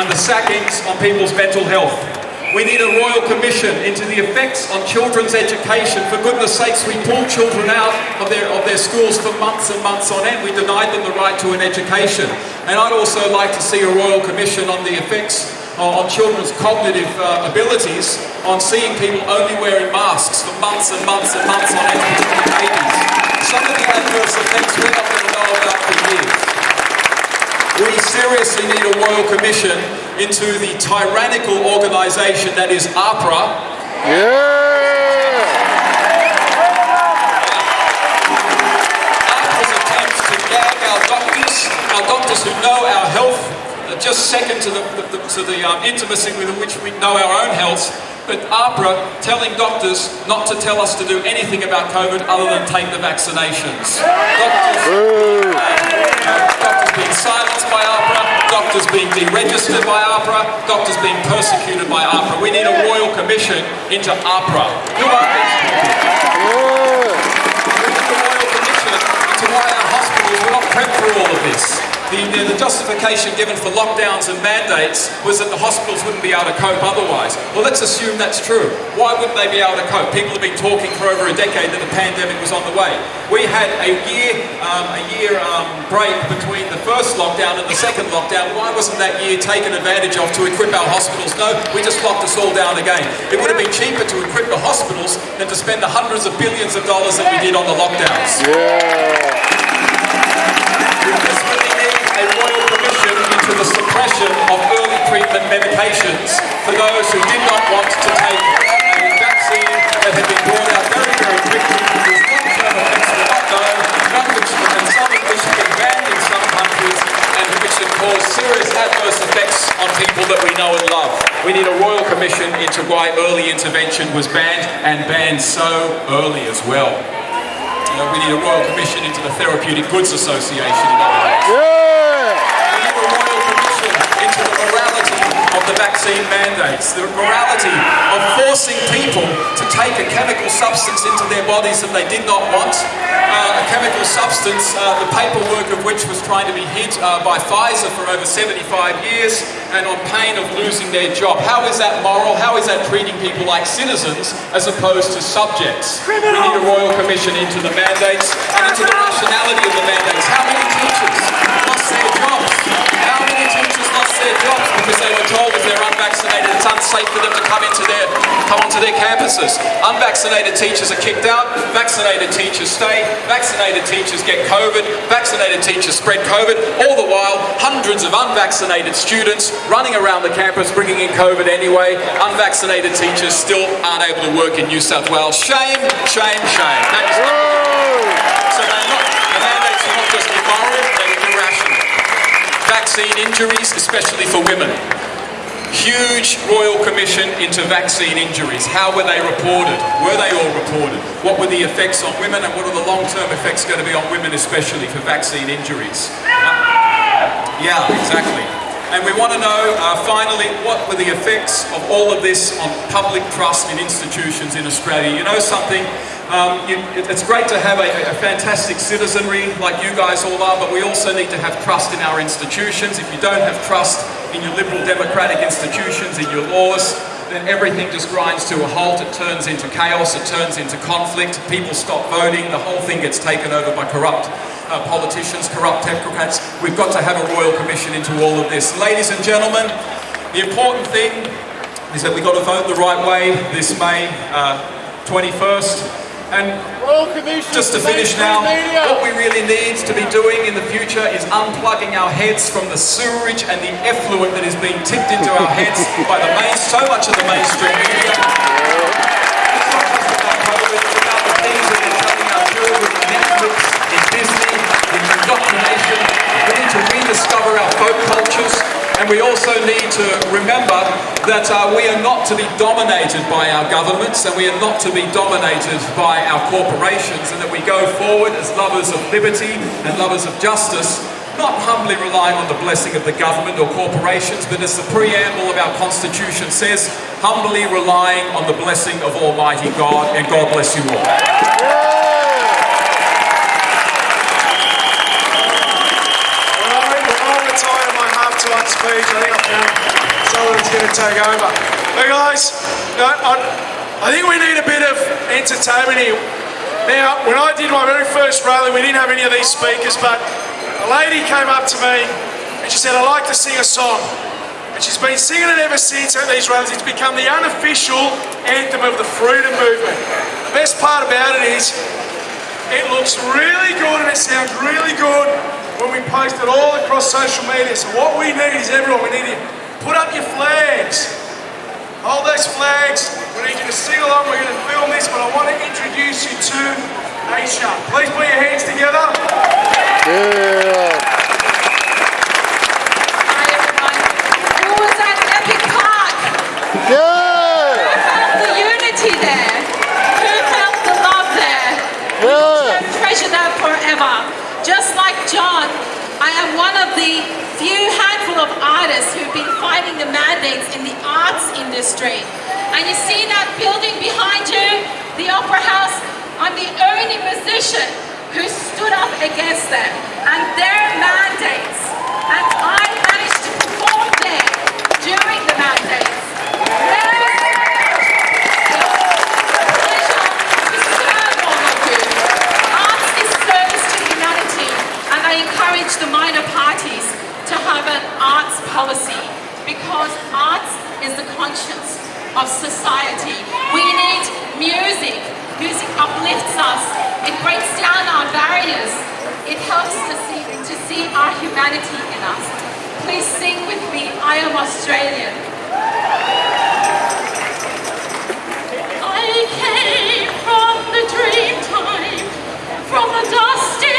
and the sackings on people's mental health. We need a royal commission into the effects on children's education. For goodness sakes, we pull children out of their, of their schools for months and months on end. We denied them the right to an education. And I'd also like to see a royal commission on the effects uh, on children's cognitive uh, abilities on seeing people only wearing masks for months and months and months on end, babies. Some of the adverse effects we're not going to know about for years. We seriously need a royal commission into the tyrannical organisation that is AHPRA. Yeah! AHPRA's attempts to gag our doctors, our doctors who know our health, just second to the, the, the, to the um, intimacy with which we know our own health, but AHPRA telling doctors not to tell us to do anything about COVID other than take the vaccinations. Doctors, doctors being silenced by AHPRA, doctors being deregistered by AHPRA, doctors being persecuted by AHPRA. We need a royal commission into AHPRA. Who are these? We need a royal commission into why prepped for all of this. The, the, the justification given for lockdowns and mandates was that the hospitals wouldn't be able to cope otherwise. Well, let's assume that's true. Why wouldn't they be able to cope? People have been talking for over a decade that the pandemic was on the way. We had a year, um, a year um, break between the first lockdown and the second lockdown. Why wasn't that year taken advantage of to equip our hospitals? No, we just locked us all down again. It would have been cheaper to equip the hospitals than to spend the hundreds of billions of dollars that we did on the lockdowns. Need a royal into the suppression of early treatment medications for those who did not want to take vaccine that had been brought out very, very quickly, some of which have been banned in some countries, and which have caused serious adverse effects on people that we know and love. We need a royal commission into why early intervention was banned, and banned so early as well. You know, we need a royal commission into the Therapeutic Goods Association in other words. We need a royal commission into the morality of the vaccine mandates, the morality of forcing people to take a chemical substance into their bodies that they did not want, uh, a chemical substance, uh, the paperwork of which was trying to be hid uh, by Pfizer for over 75 years, and on pain of losing their job. How is that moral? How is that treating people like citizens as opposed to subjects? We need a royal commission into the mandates and into the rationality of the mandates. How many teachers told if they're unvaccinated it's unsafe for them to come into their come onto their campuses? Unvaccinated teachers are kicked out, vaccinated teachers stay, vaccinated teachers get COVID, vaccinated teachers spread COVID, all the while hundreds of unvaccinated students running around the campus bringing in COVID anyway, unvaccinated teachers still aren't able to work in New South Wales. Shame, shame, shame. So they're not, the mandates are not just immoral, they're irrational. Vaccine injuries, especially for women. Huge Royal Commission into vaccine injuries. How were they reported? Were they all reported? What were the effects on women and what are the long-term effects going to be on women especially for vaccine injuries? Yeah, exactly. And we want to know, uh, finally, what were the effects of all of this on public trust in institutions in Australia? You know something? Um, you, it's great to have a, a fantastic citizenry like you guys all are, but we also need to have trust in our institutions. If you don't have trust in your liberal democratic institutions, in your laws, then everything just grinds to a halt. It turns into chaos, it turns into conflict. People stop voting, the whole thing gets taken over by corrupt uh, politicians, corrupt technocrats. We've got to have a royal commission into all of this. Ladies and gentlemen, the important thing is that we've got to vote the right way this May uh, 21st. And just to finish now, what we really need to be doing in the future is unplugging our heads from the sewerage and the effluent that is being tipped into our heads by the main, so much of the mainstream media. It's not just about COVID, it's about the things that are telling our children in Netflix, in Disney, in indoctrination. We need to rediscover our folk cultures. And we also need to remember that uh, we are not to be dominated by our governments and we are not to be dominated by our corporations and that we go forward as lovers of liberty and lovers of justice, not humbly relying on the blessing of the government or corporations, but as the preamble of our Constitution says, humbly relying on the blessing of Almighty God, and God bless you all. Well, I'm I'm retired of my speech. I think I found going to take over. But guys, I think we need a bit of entertainment here. Now, when I did my very first rally, we didn't have any of these speakers, but a lady came up to me and she said, I'd like to sing a song. And she's been singing it ever since at these rallies. It's become the unofficial anthem of the freedom movement. The best part about it is it looks really good and it sounds really good when we post it all across social media. So what we need is everyone, we need you to put up your flags. Hold those flags. We need you to sing along. We're going to film this, but I want to introduce you to Aisha. Please put your hands together. Yeah. Who was at Epic Park? Yeah. Who felt the unity there? Who felt the love there? Yeah. treasure that forever. Just like John, I am one of the few handful of artists who've been fighting the mandates in the arts industry. And you see that building behind you, the Opera House, I'm the only musician who stood up against them and their mandates. And I managed to perform there during the mandates. Arts is service to humanity, and I encourage the minor parties to have an arts policy because arts is the conscience of society. We need music. Music uplifts us. It breaks down our barriers. It helps us see, to see our humanity in us. Please sing with me, I am Australian. I came from the dream time, from the dusty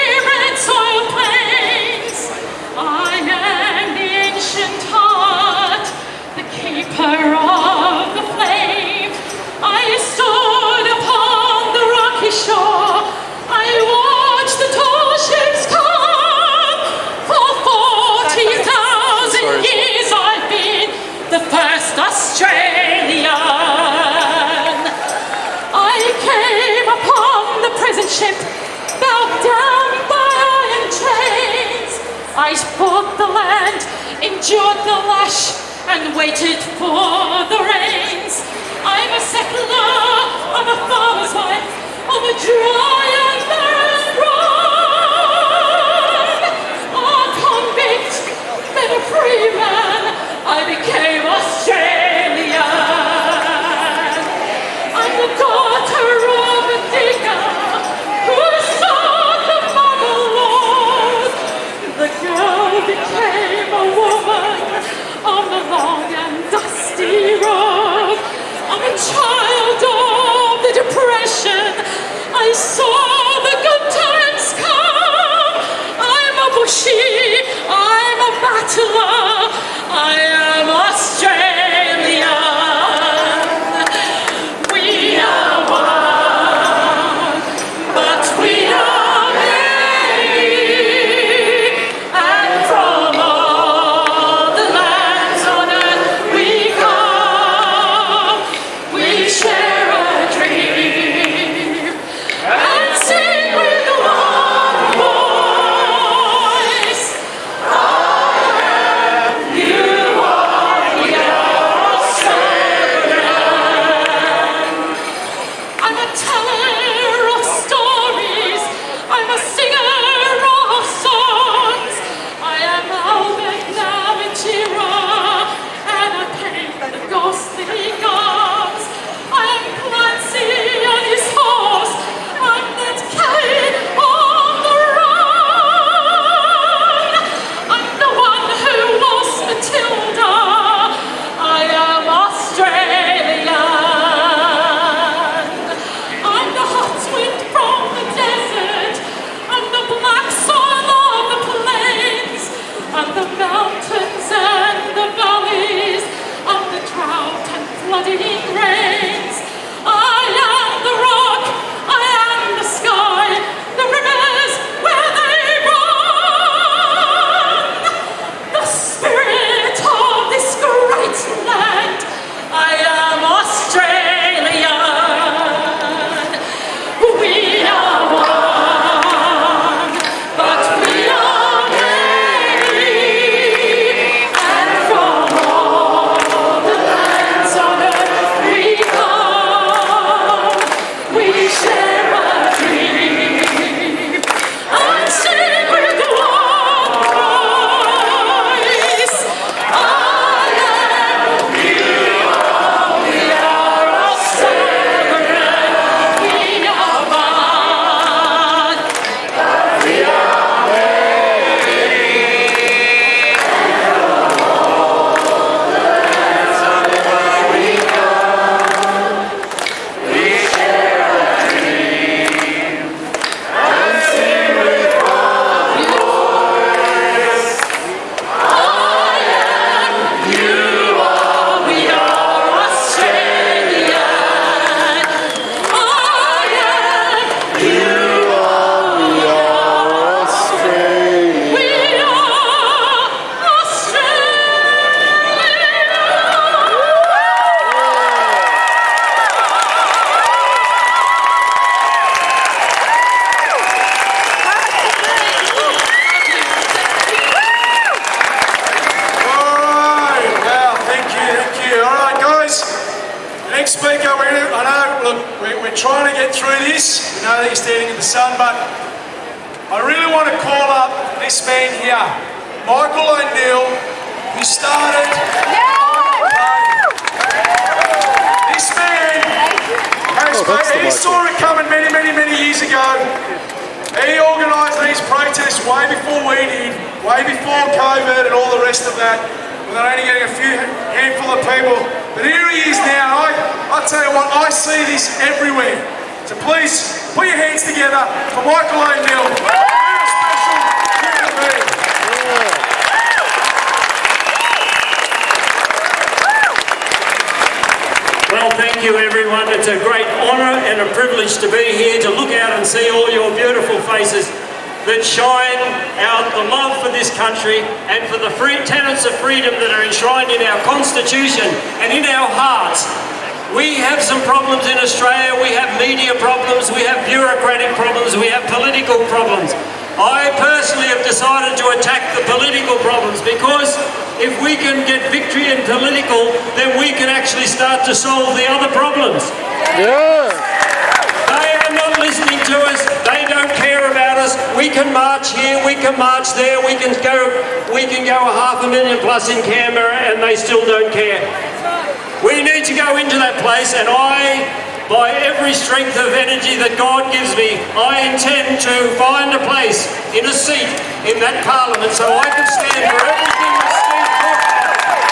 that God gives me, I intend to find a place in a seat in that parliament so I can stand for everything that Steve talked about.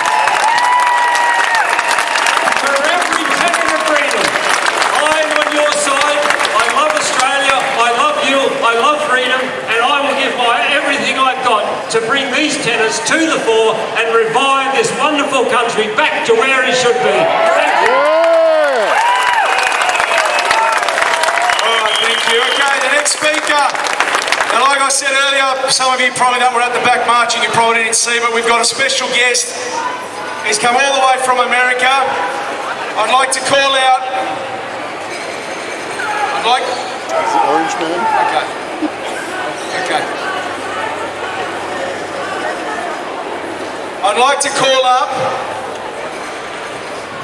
For every tenet of freedom. I'm on your side. I love Australia. I love you. I love freedom. And I will give my everything I've got to bring these tenets to the fore and revive this wonderful country back to where it should be. Thank you. All right, thank you. Okay, the next speaker. And like I said earlier, some of you probably that were at the back marching, you probably didn't see, but we've got a special guest. He's come all the way from America. I'd like to call out. I'd like. Is it Orange Man? Okay. Okay. I'd like to call up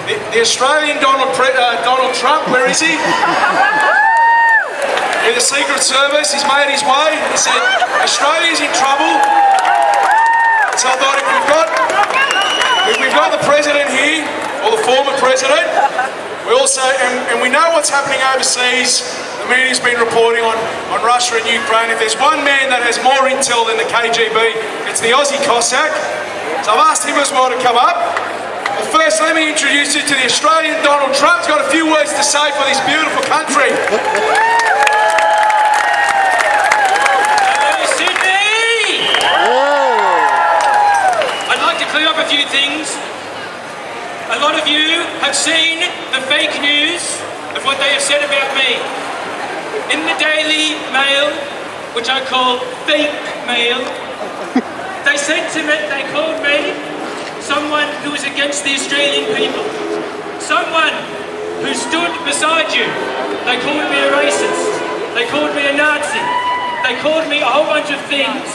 the, the Australian Donald, Pre- uh, Donald Trump. Where is he? The Secret Service, he's made his way. He said, Australia's in trouble. So I thought if we've got, if we've got the president here, or the former president, we also, and, and we know what's happening overseas. The media's been reporting on, on Russia and Ukraine. If there's one man that has more intel than the KGB, it's the Aussie Cossack. So I've asked him as well to come up. But first, let me introduce you to the Australian Donald Trump. He's got a few words to say for this beautiful country. Hello, Sydney! I'd like to clear up a few things. A lot of you have seen the fake news of what they have said about me. In the Daily Mail, which I call fake mail, they said to me, they called me someone who was against the Australian people. Someone who stood beside you. They called me a racist. They called me a Nazi. They called me a whole bunch of things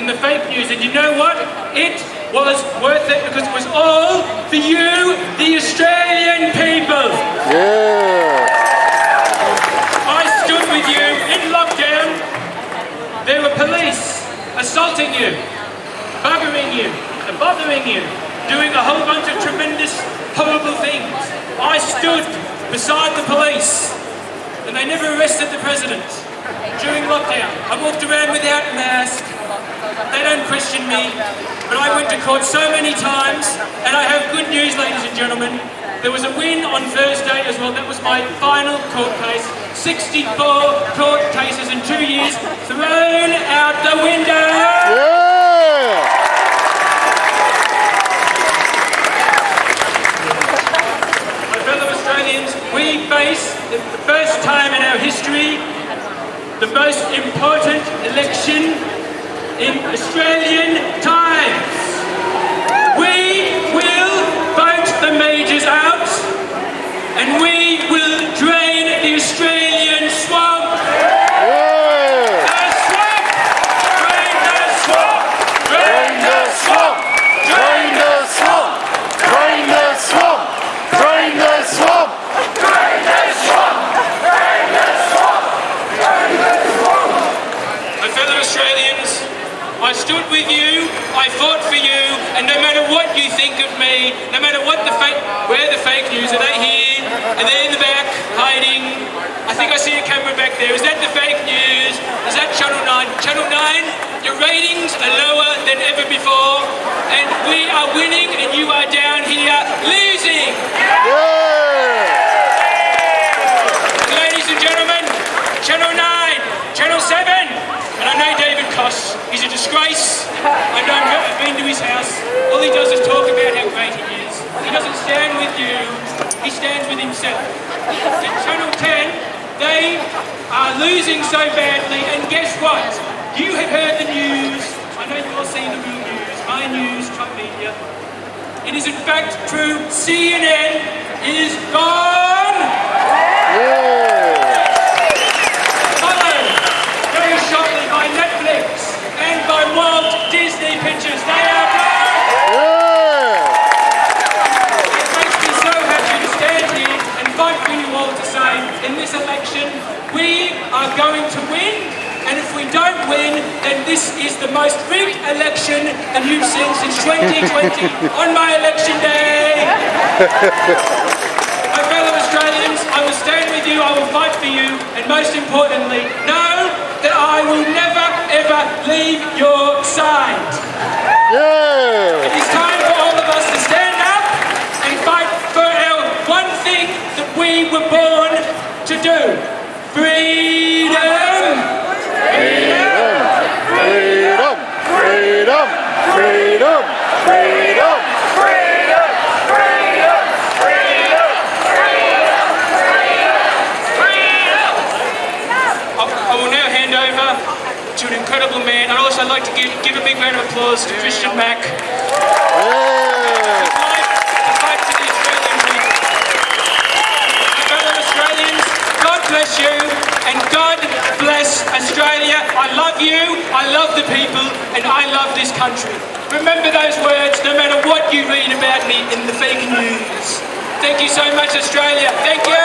in the fake news. And you know what? It was worth it because it was all for you, the Australian people. Yeah. I stood with you in lockdown. There were police assaulting you, buggering you, and bothering you, doing a whole bunch of tremendous, horrible things. I stood beside the police, and they never arrested the president during lockdown. I walked around without a mask. They don't question me, but I went to court so many times, and I have good news, ladies and gentlemen. There was a win on Thursday as well. That was my final court case. 64 court cases in two years thrown out the window. My fellow Australians, we face the first time in our history the most important election in Australian times. We will vote the majors out and we will drain the Australian swamp. what you think of me, no matter what the fake, where the fake news, are they here? Are they in the back, hiding? I think I see a camera back there. Is that the fake news? Is that Channel 9? Channel 9, your ratings are lower than ever before, and we are winning and you are down here losing! Yeah. Ladies and gentlemen, Channel 9, Channel 7, and I know David Koch disgrace. I know I've been to his house. All he does is talk about how great he is. He doesn't stand with you, he stands with himself. Channel 10, they are losing so badly, and guess what? You have heard the news. I know you've all seen the real news, my news, Trump media. It is in fact true, CNN is gone! Followed on my election day. My fellow Australians, I will stand with you, I will fight for you, and most importantly, know that I will never ever leave your side. It is time for all of us to stand up and fight for our one thing that we were born to do. Freedom! Freedom! Freedom! Freedom! Freedom! Freedom! Freedom! I, I will now hand over to an incredible man. I'd also like to give, give a big round of applause to Christian Mack. To fight- to fight for the Australian people. My fellow Australians, God bless you and God bless Australia. I love you, I love the people, and I love this country. Remember those words no matter what you read about me in the fake news. Thank you so much, Australia. Thank you.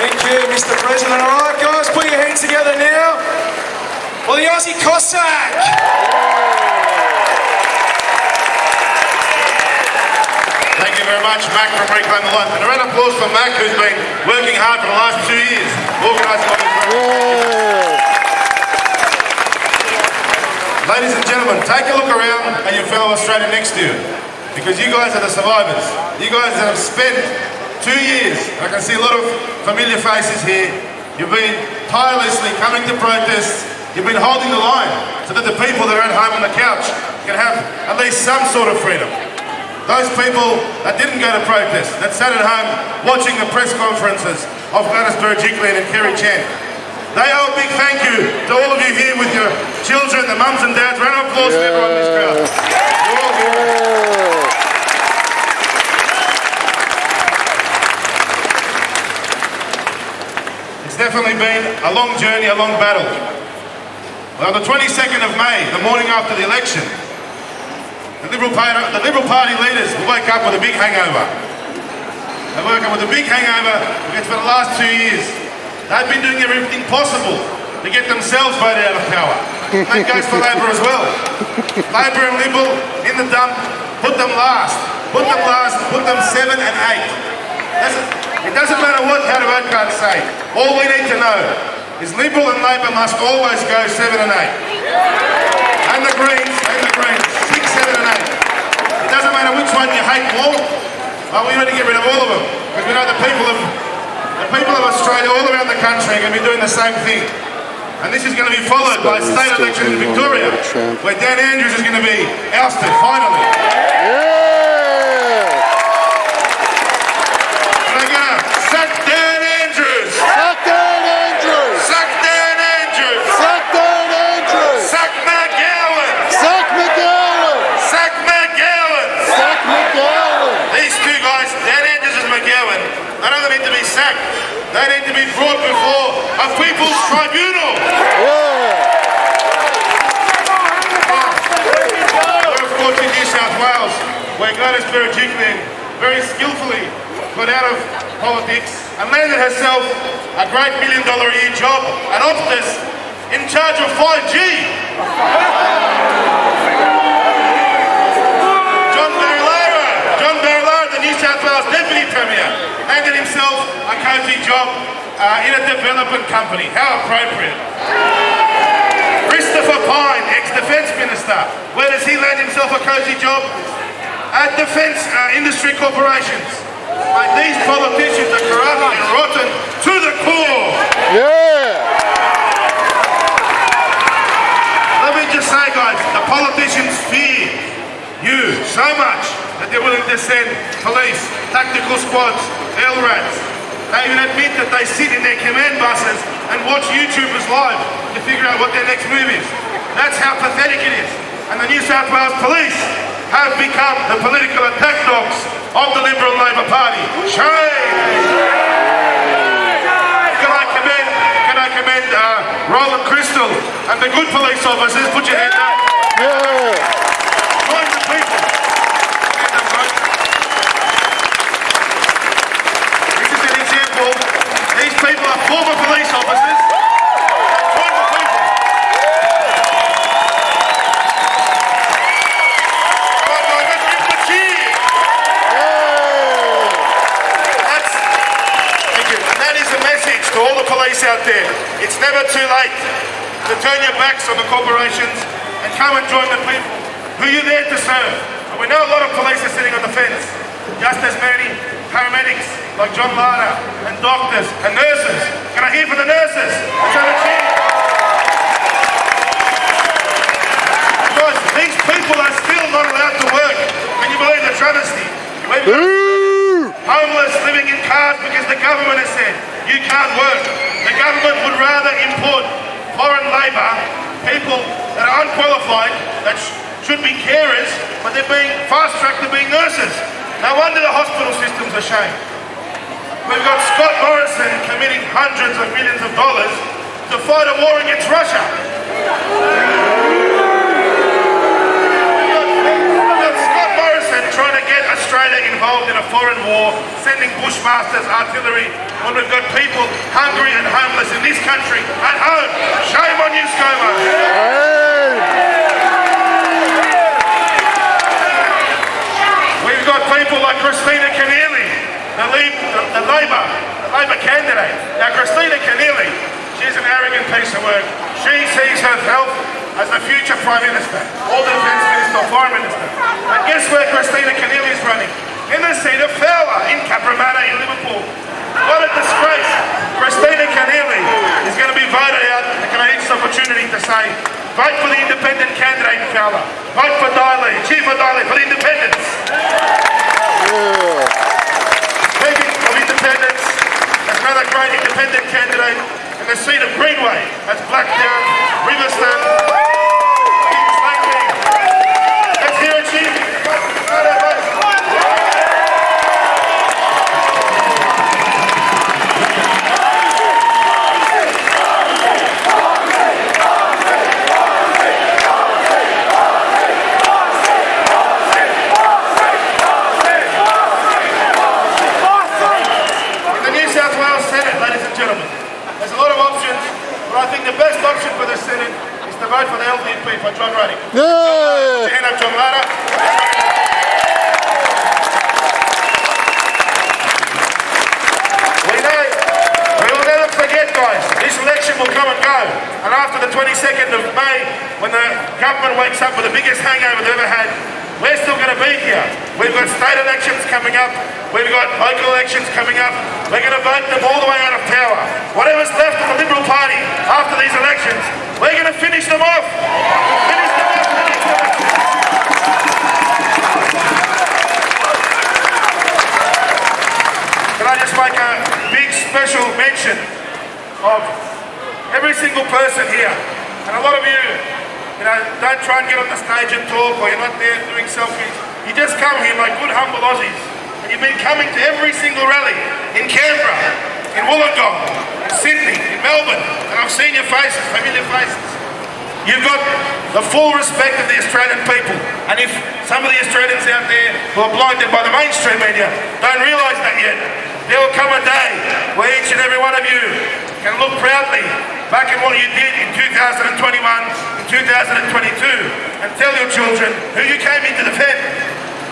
Thank you, Mr. President. All right, guys, put your hands together now. For the Aussie Cossack. Thank you very much, Mac from Reclaim the Life. And a round of applause for Mac, who's been working hard for the last two years. Ladies and gentlemen, take a look around at your fellow Australian next to you, because you guys are the survivors. You guys have spent two years, I can see a lot of familiar faces here. You've been tirelessly coming to protests. You've been holding the line so that the people that are at home on the couch can have at least some sort of freedom. Those people that didn't go to protest, that sat at home watching the press conferences of Gladys Berejiklian and Kerry Chant, they owe a big thank you to all of you here with your children, the mums and dads. Round of applause for everyone in this crowd. You're all here. It's definitely been a long journey, a long battle. Well, on the 22nd of May, the morning after the election, the Liberal Party, the Liberal Party leaders woke up with a big hangover. They woke up with a big hangover because for the last two years, they've been doing everything possible to get themselves voted out of power. That goes for Labor as well. Labor and Liberal in the dump, put them last. Put them last, put them seven and eight. It doesn't matter what how the vote say. All we need to know is Liberal and Labor must always go seven and eight. And the Greens, and the Greens, six, seven and eight. It doesn't matter which one you hate more. Well, we need to get rid of all of them. Because we know the people of the people of Australia all around the country are going to be doing the same thing. And this is going to be followed by state elections in Victoria, where Dan Andrews is going to be ousted, finally. They're going to sack Dan Andrews! Sack Dan Andrews! Sack Dan Andrews! Sack Dan Andrews! Sack McGowan! Sack McGowan! Sack McGowan! Sack McGowan! These two guys, Dan Andrews and McGowan, they don't need to be sacked. They need to be brought before a people's tribunal. We're of course in New South Wales, where Gladys Berejiklian very skillfully got out of politics herself a great million dollar a year job at Optus in charge of 5G. John Barilaro, John Barilaro, the New South Wales Deputy Premier, landed himself a cozy job uh, in a development company. How appropriate. Christopher Pyne, ex-defence minister. Where does he land himself a cosy job? At defence uh, industry corporations. Mate, these politicians are corrupt and rotten to the core. Yeah. Let me just say, guys, the politicians fear you so much that they're willing to send police, tactical squads, LRADs. They even admit that they sit in their command buses and watch YouTubers live to figure out what their next move is. That's how pathetic it is. And the New South Wales Police have become the political attack dogs of the Liberal Labor Party. Shame! Can I commend, can I commend uh, Roland Crystal and the good police officers? Put your hand up. Yeah. Join the people. This is an example. These people are former police officers. Join the people. Right, guys, let's give them a cheer. That's, thank you. And that is a message to all the police out there. It's never too late to turn your backs on the corporations and come and join the people who you're there to serve. And we know a lot of police are sitting on the fence. Just as many paramedics like John Lara and doctors and nurses. Can I hear for the nurses? Let's have a cheer. Guys, these people are still not allowed to work. Can you believe the travesty? Homeless living in cars because the government has said you can't work. Government would rather import foreign labour, people that are unqualified, that sh- should be carers, but they're being fast-tracked to being nurses. No wonder the hospital system's a shame. We've got Scott Morrison committing hundreds of millions of dollars to fight a war against Russia. We've got Scott Morrison trying to get Australia involved in a foreign war, sending bushmasters, artillery, when we've got people hungry and homeless in this country at home. Shame on you, ScoMo. We've got people like Kristina Keneally, the, Labor, the Labor candidate. Now, Kristina Keneally, she's an arrogant piece of work. She sees herself as the future Prime Minister, or the Defence Minister, or Foreign Minister. And guess where Kristina Keneally is running? In the seat of Fowler in Cabramatta in Liverpool. What a disgrace. Kristina Keneally is going to be voted out. And can To say, vote for the independent candidate, in Fowler. Vote for Dai Le, Chief of Dai Le, for the independents. Speaking of independence, there's another great independent candidate in the seat of Greenway. That's Blacktown, Riverstone, Kings Langley. Let's hear it, Chief. Right, right, right. In the New South Wales Senate, ladies and gentlemen, there's a lot of options, but I think the best option for the Senate is to vote for the LDP for John Ruddick. Yeah. Hand up John. We know, we will never forget, guys, this election will come and go. And after the 22nd of May, when the government wakes up with the biggest hangover they've ever had, we're still going to be here. We've got state elections coming up. We've got local elections coming up. We're going to vote them all the way out of power. Whatever's left of the Liberal Party after these elections, we're going to finish them off. Finish them off. Can I just make a big special mention of every single person here. And a lot of you, you know, don't try and get on the stage and talk or you're not there doing selfies. You just come here like good humble Aussies. And you've been coming to every single rally in Canberra, in Wollongong, Sydney, in Melbourne. And I've seen your faces, familiar faces. You've got the full respect of the Australian people. And if some of the Australians out there who are blinded by the mainstream media don't realise that yet, there will come a day where each and every one of you can look proudly back at what you did in 2021, in 2022, and tell your children who you came into the defend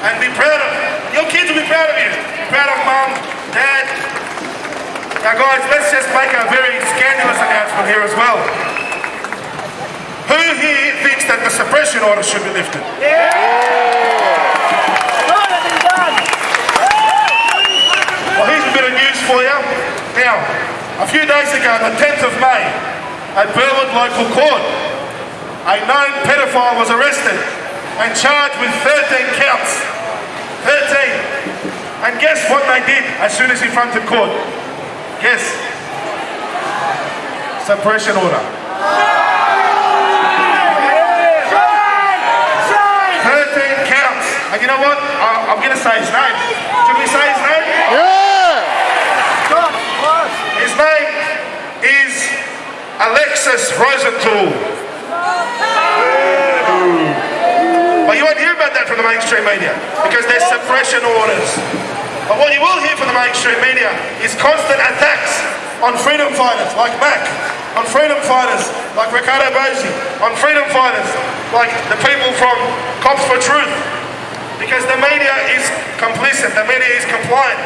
and be proud of. Your kids will be proud of you. Proud of mum, dad. Now guys, let's just make a very scandalous announcement here as well. Who here thinks that the suppression order should be lifted? Well, here's a bit of news for you. Now, a few days ago, the 10th of May, at Burwood Local Court, a known pedophile was arrested and charged with 13 counts. 13. And guess what they did as soon as he fronted court? Guess. Suppression order. 13 counts. And you know what? I, I'm going to say his name. Should we say his name? Yeah! His name is Alexis Rosenthal. But you won't hear about that from the mainstream media because there's suppression orders. But what you will hear from the mainstream media is constant attacks on freedom fighters like Mac, on freedom fighters like Riccardo Bosi, on freedom fighters like the people from Cops for Truth. Because the media is complicit, the media is compliant.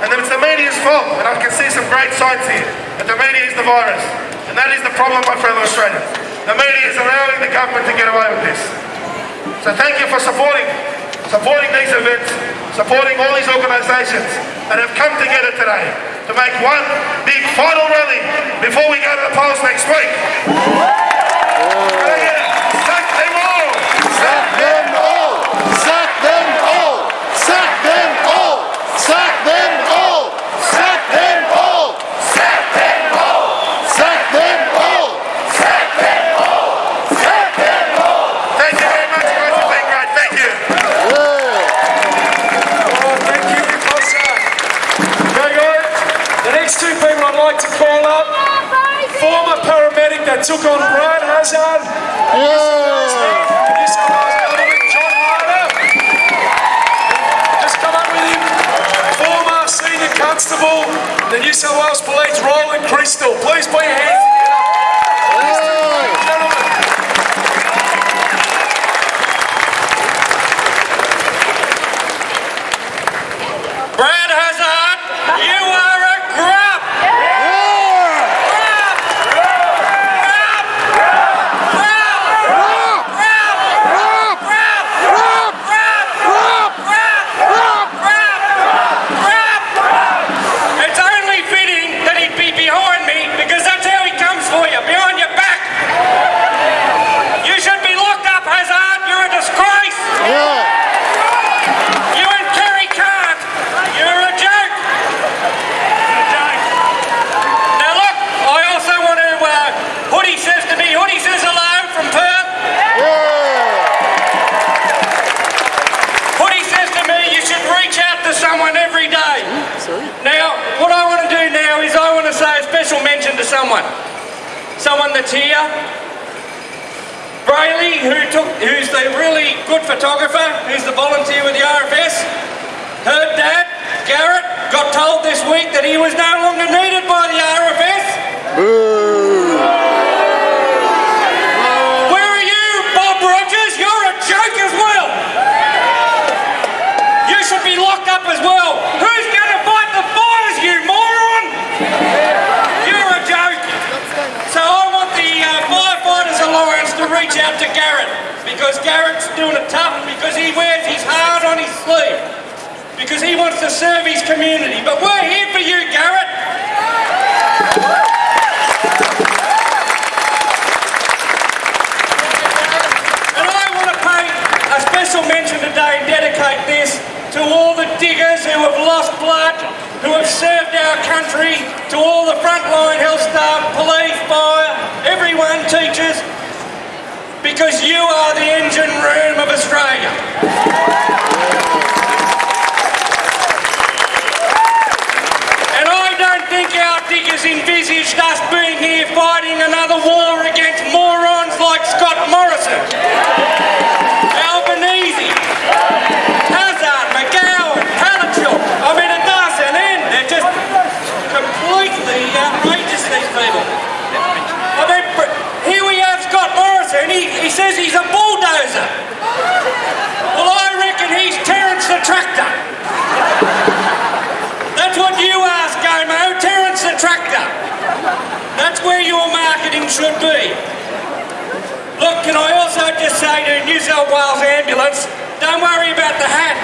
And it's the media's fault, and I can see some great sides here, that the media is the virus. And that is the problem, my fellow Australians. The media is allowing the government to get away with this. So thank you for supporting, supporting these events, supporting all these organisations that have come together today to make one big final rally before we go to the polls next week. that took on Brian Hazzard. Yeah. Oh. Constable, the New South Wales Police, Roland Crystal. Please put your hands here. Brayley, who took, who's the really good photographer, who's the volunteer with the RFS. Her dad, Garrett, got told this week that he was no longer needed by the RFS. Where are you, Bob Rogers? You're a joke as well. You should be locked up as well. Who's going to fight the fires, you moron? You're a joke. So I want the uh, Firefighters Alliance to reach out to Garrett because Garrett's doing it tough because he wears his heart on his sleeve because he wants to serve his community. But we're here for you, Garrett. And I want to pay a special mention today and dedicate this to all the diggers who have lost blood, who have served our country, to all the frontline health staff, police, fire, everyone, teachers, because you are the engine room of Australia. And I don't think our diggers envisaged us being here fighting another war against morons like Scott Morrison, Albanese, Hazzard, McGowan, Palaszczuk. I mean, it doesn't end. They're just completely outrageous, these people. I mean, br- here we have Scott Morrison. He, he says he's a bulldozer. Well, I reckon he's Terence the Tractor. That's what you ask, ScoMo. Terence the Tractor. and should be. Look, can I also just say to New South Wales Ambulance, don't worry about the hat.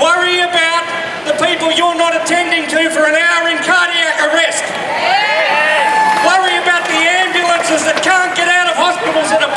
Worry about the people you're not attending to for an hour in cardiac arrest. Worry about the ambulances that can't get out of hospitals that are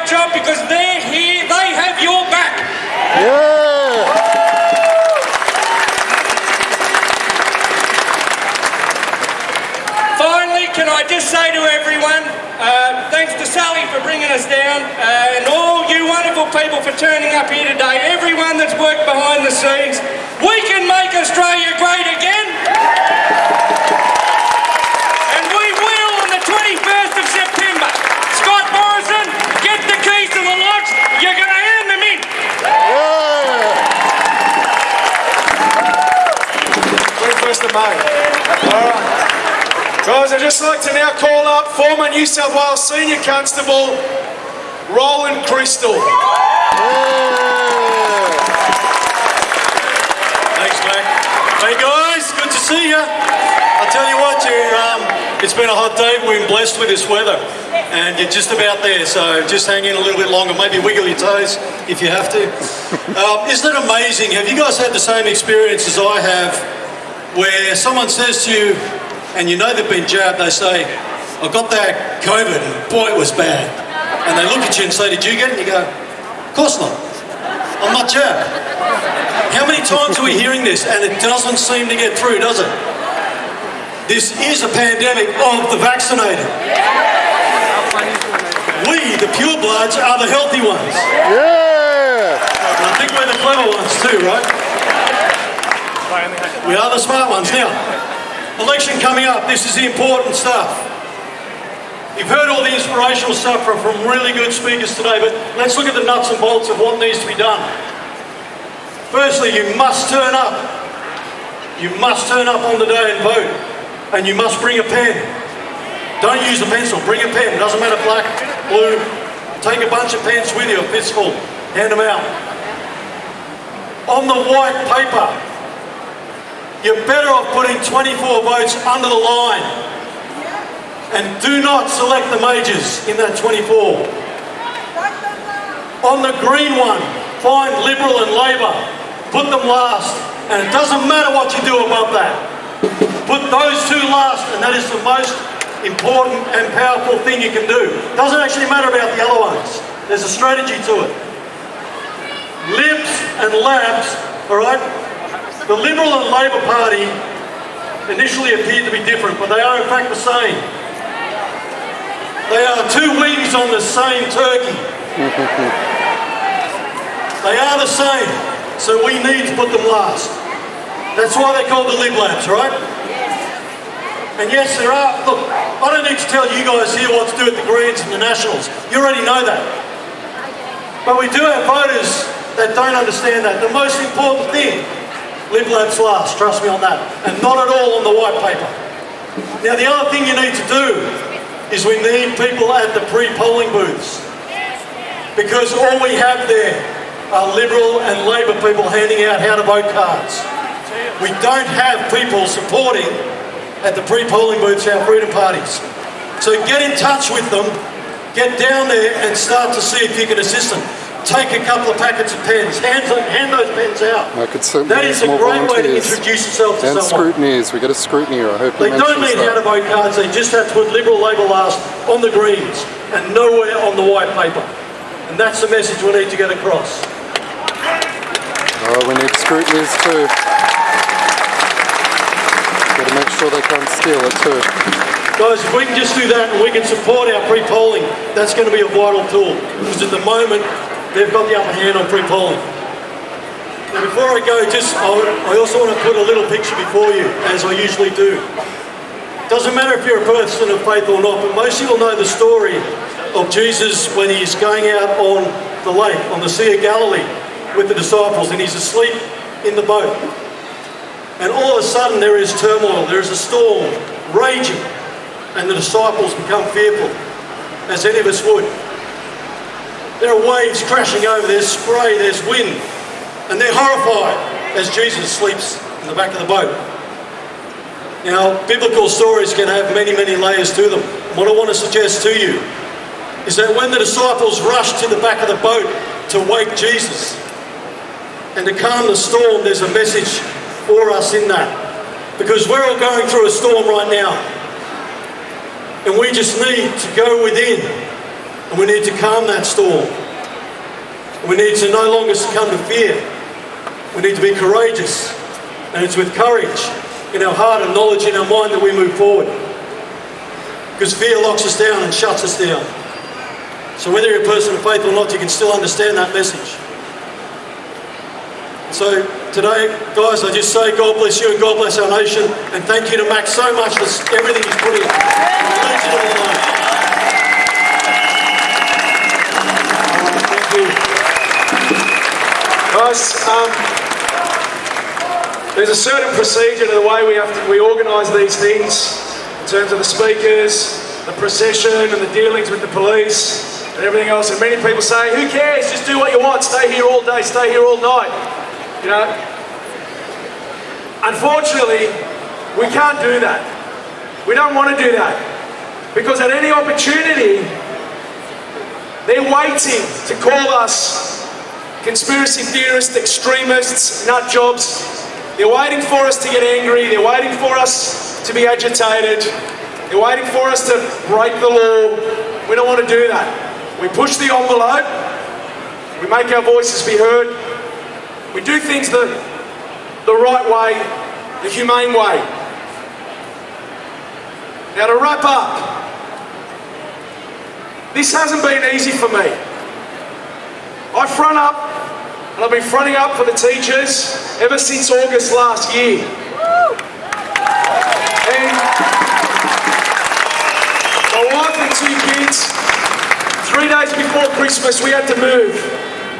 great job because they're here, they have your back. Yeah. Finally, can I just say to everyone, uh, thanks to Sally for bringing us down, uh, and all you wonderful people for turning up here today, everyone that's worked behind the scenes, we can make Australia great again. And we will on the 21st of September. Scott Morrison, get the keys to the lodge. You're going to hand them in. 21st of All right. Guys, I'd just like to now call up former New South Wales Senior Constable Roland Crystal. Thanks, mate. Hey guys, good to see you. I tell you what, you, um, it's been a hot day. We've been blessed with this weather, and you're just about there. So just hang in a little bit longer. Maybe wiggle your toes if you have to. Um, isn't it amazing? Have you guys had the same experience as I have, where someone says to you, and you know they've been jabbed, they say, "I got that COVID, and boy, it was bad." And they look at you and say, "Did you get it?" And you go, "Of course not. I'm not jabbed." How many times are we hearing this and it doesn't seem to get through, does it? This is a pandemic of the vaccinated. We, the purebloods, are the healthy ones. Yeah! And I think we're the clever ones too, right? We are the smart ones. Now, election coming up, this is the important stuff. You've heard all the inspirational stuff from, really good speakers today, but let's look at the nuts and bolts of what needs to be done. Firstly, you must turn up. You must turn up on the day and vote. And you must bring a pen. Don't use a pencil, bring a pen. Doesn't matter black, blue, Take a bunch of pens with you, a fistful, hand them out. On the white paper, you're better off putting 24 votes under the line. And do not select the majors in that 24. On the green one, find Liberal and Labor. Put them last. And it doesn't matter what you do above that. Put those two last, and that is the most important and powerful thing you can do. Doesn't actually matter about the other ones. There's a strategy to it. Libs and Labs, all right? The Liberal and Labor Party initially appeared to be different, but they are in fact the same. They are two wings on the same turkey. They are the same, so we need to put them last. That's why they're called the Lib Labs, right? And yes, there are, look, I don't need to tell you guys here what to do with the Greens and the Nationals. You already know that. But we do have voters that don't understand that. The most important thing, Labs last, trust me on that. And not at all on the white paper. Now the other thing you need to do is we need people at the pre-polling booths. Because all we have there are Liberal and Labor people handing out how to vote cards. We don't have people supporting at the pre-polling booths our freedom parties. So get in touch with them, get down there and start to see if you can assist them. Take a couple of packets of pens, hand, hand those pens out. I could certainly That is a great way to introduce yourself to and someone. scrutineers. We get a scrutineer. I hope he They don't need how to vote cards, they just have to put Liberal Labor last on the Greens and nowhere on the white paper. And that's the message we need to get across. Oh, we need scrutineers too. Got to make sure they can't steal it too. Guys, if we can just do that and we can support our pre-polling, that's going to be a vital tool. Because at the moment, they've got the upper hand on pre-polling. Now before I go, just I I also want to put a little picture before you, as I usually do. Doesn't matter if you're a person of faith or not, but most of you will know the story of Jesus when he's going out on the lake, on the Sea of Galilee, with the disciples, and he's asleep in the boat. And all of a sudden there is turmoil, there is a storm raging, and the disciples become fearful, as any of us would. There are waves crashing over, there's spray, there's wind, and they're horrified as Jesus sleeps in the back of the boat. Now, biblical stories can have many, many layers to them. What I want to suggest to you is that when the disciples rushed to the back of the boat to wake Jesus and to calm the storm, there's a message for us in that. Because we're all going through a storm right now. And we just need to go within and we need to calm that storm. We need to no longer succumb to fear. We need to be courageous. And it's with courage in our heart and knowledge in our mind that we move forward. Because fear locks us down and shuts us down. So whether you're a person of faith or not, you can still understand that message. So today, guys, I just say God bless you and God bless our nation. And thank you to Max so much for everything he's put in. Guys, um, there's a certain procedure to the way we have to we organise these things in terms of the speakers, the procession, and the dealings with the police and everything else. And many people say, "Who cares? Just do what you want. Stay here all day. Stay here all night." You know. Unfortunately, we can't do that. We don't want to do that because at any opportunity, they're waiting to call us conspiracy theorists, extremists, nut jobs. They're waiting for us to get angry. They're waiting for us to be agitated. They're waiting for us to break the law. We don't want to do that. We push the envelope. We make our voices be heard. We do things the, the right way, the humane way. Now to wrap up, this hasn't been easy for me. I front up, and I've been fronting up for the teachers ever since August last year. And my wife and two kids, three days before Christmas, we had to move.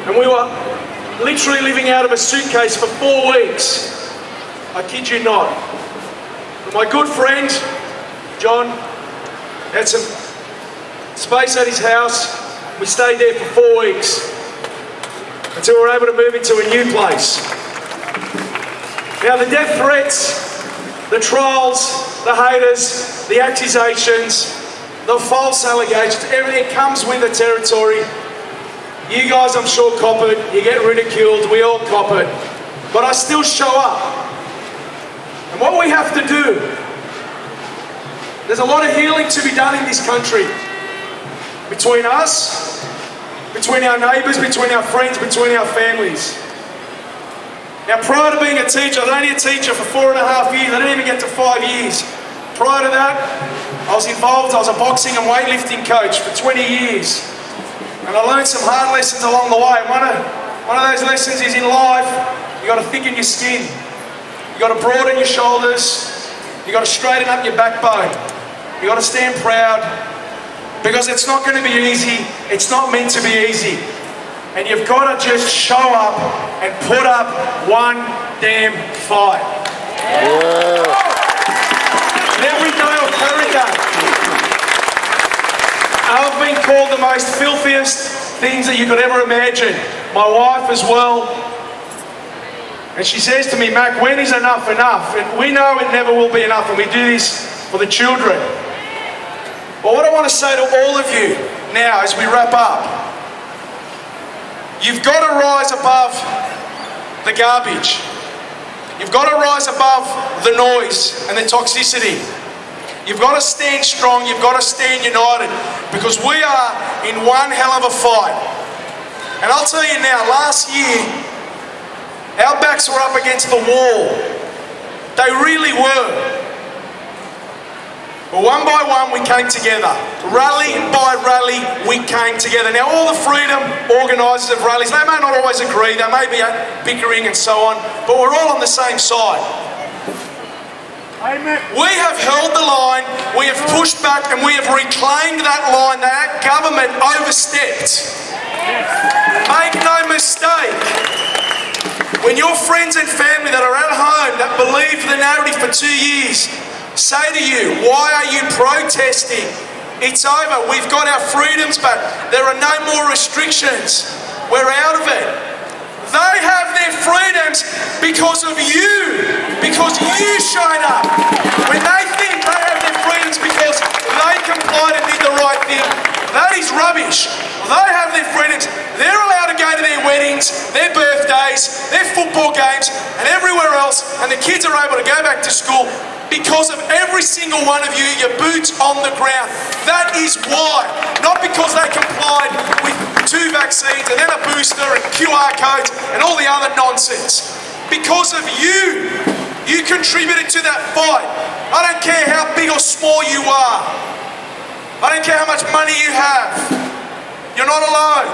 And we were literally living out of a suitcase for four weeks. I kid you not. But my good friend, John, had some space at his house. We stayed there for four weeks until we're able to move into a new place. Now, the death threats, the trials, the haters, the accusations, the false allegations, everything comes with the territory. You guys, I'm sure, cop it. You get ridiculed. We all cop it. But I still show up. And what we have to do, there's a lot of healing to be done in this country. Between us, between our neighbours, between our friends, between our families. Now, prior to being a teacher, I was only a teacher for four and a half years. I didn't even get to five years. Prior to that, I was involved, I was a boxing and weightlifting coach for 20 years. And I learned some hard lessons along the way. One of, one of those lessons is in life, you got to thicken your skin. You got to broaden your shoulders. You got to straighten up your backbone. You got to stand proud. Because it's not going to be easy. It's not meant to be easy. And you've got to just show up and put up one damn fight. And every day of. I've been called the most filthiest things that you could ever imagine. My wife as well. And she says to me, Mac, when is enough enough? And we know it never will be enough, and we do this for the children. But what I want to say to all of you now as we wrap up, you've got to rise above the garbage. You've got to rise above the noise and the toxicity. You've got to stand strong, you've got to stand united because we are in one hell of a fight. And I'll tell you now, last year, our backs were up against the wall. They really were. But one by one, we came together. Rally by rally, we came together. Now, all the freedom organisers of rallies, they may not always agree, they may be bickering and so on, but we're all on the same side. Amen. We have held the line, we have pushed back, and we have reclaimed that line that government overstepped. Make no mistake, when your friends and family that are at home that believed the narrative for two years say to you, why are you protesting? It's over. We've got our freedoms back. There are no more restrictions. We're out of it. They have their freedoms because of you, because you showed up. When they think they have their freedoms because they complied and did the right thing, that is rubbish. They have their freedoms. They're allowed to go to their weddings, their birthdays, their football games, and everywhere else, and the kids are able to go back to school because of every single one of you, your boots on the ground. That is why. Not because they complied with two vaccines and then a booster and QR codes and all the other nonsense. Because of you. You contributed to that fight. I don't care how big or small you are. I don't care how much money you have. You're not alone.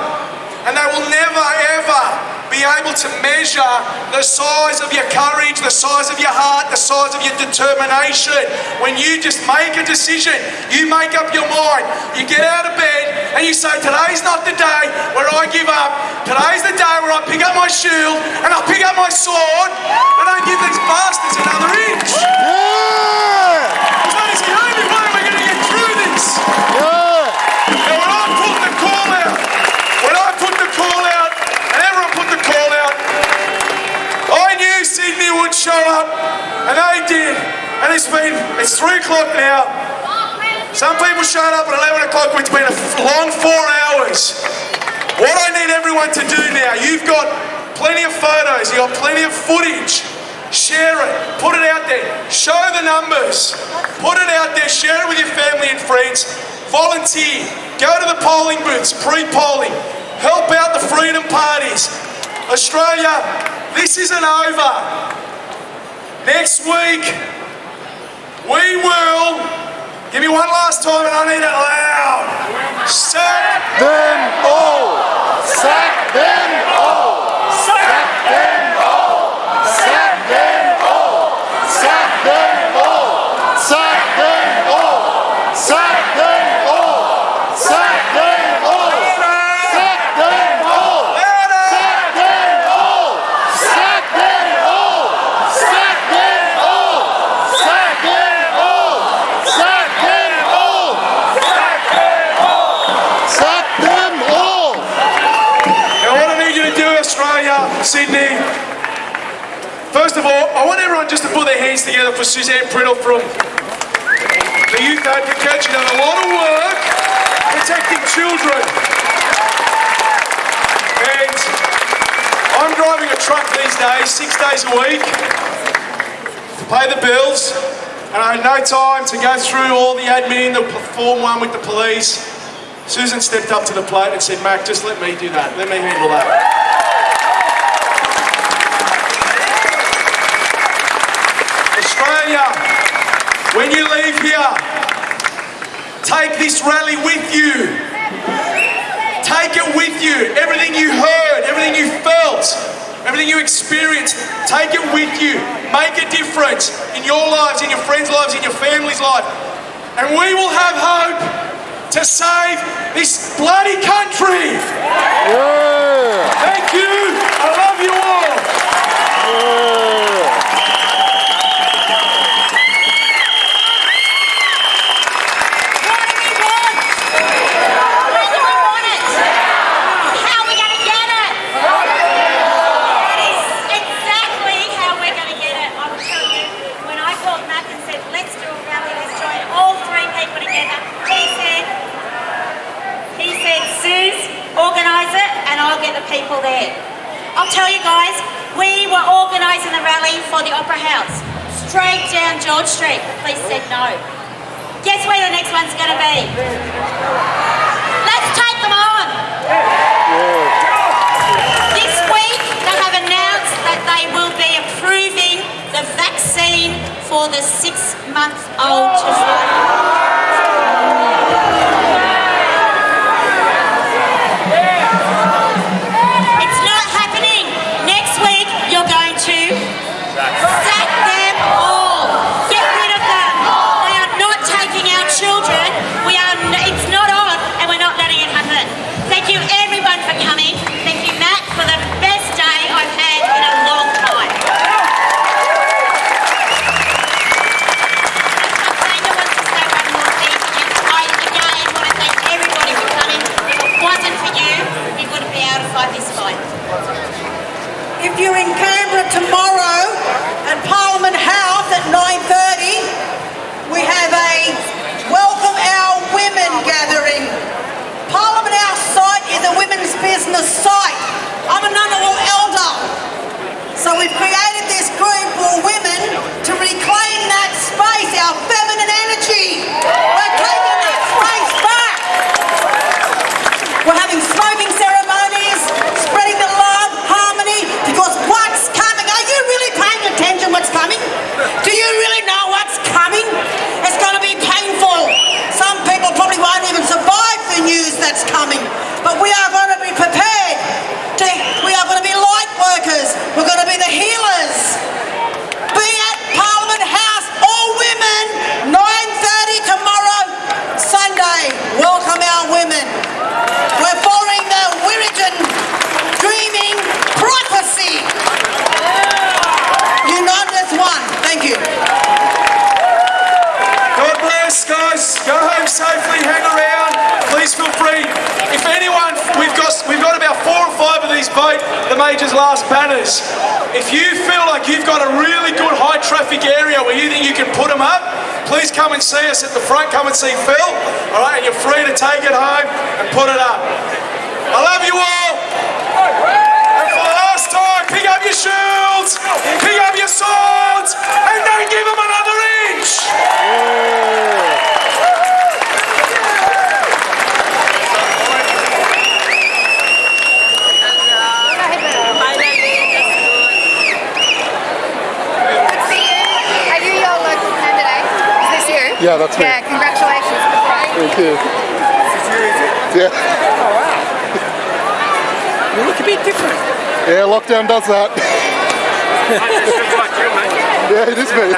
And they will never, ever be able to measure the size of your courage, the size of your heart, the size of your determination. When you just make a decision, you make up your mind, you get out of bed and you say, today's not the day where I give up. Today's the day where I pick up my shield and I pick up my sword and I give these bastards another inch. Show up, and they did. And it's been, it's three o'clock now. Some people showed up at 11 o'clock, which has been a long four hours. What I need everyone to do now, you've got plenty of photos, you've got plenty of footage. Share it, put it out there, show the numbers, put it out there, share it with your family and friends. Volunteer, go to the polling booths, pre-polling, help out the freedom parties. Australia, this isn't over. Next week, we will, give me one last time and I need it loud. Sack them all! Sack them hands together for Suzanne Priddle from the Youth Advocate. She's done a lot of work protecting children. And I'm driving a truck these days, six days a week, to pay the bills. And I had no time to go through all the admin, the form one with the police. Susan stepped up to the plate and said, Mac, just let me do that. Let me handle that. Australia, when you leave here, take this rally with you. Take it with you. Everything you heard, everything you felt, everything you experienced, take it with you. Make a difference in your lives, in your friends' lives, in your family's life. And we will have hope to save this bloody country. Thank you. I love you all. How are we going to get it? That is exactly how we're going to get it. I will tell you, when I called Matt and said, let's do a rally, let's join all three people together, he said, he said, Suze, organise it and I'll get the people there. I'll tell you guys, we were organising the rally for the Opera House, straight down George Street. The police said no. Guess where the next one's going to be? Let's take them on. This week, they have announced that they will be approving the vaccine for the six-month-old children. Come and see us at the front. Come and see Phil. All right, you're free to take it home and put it up. I love you all. And for the last time, pick up your shields, pick up your swords, and don't give them another inch. Good to see you. Are you your local candidate? Is this you? Yeah, me. Yeah, congratulations. Thank you. Yeah. Oh, wow. You look a bit different. Yeah, lockdown does that. yeah, it is me.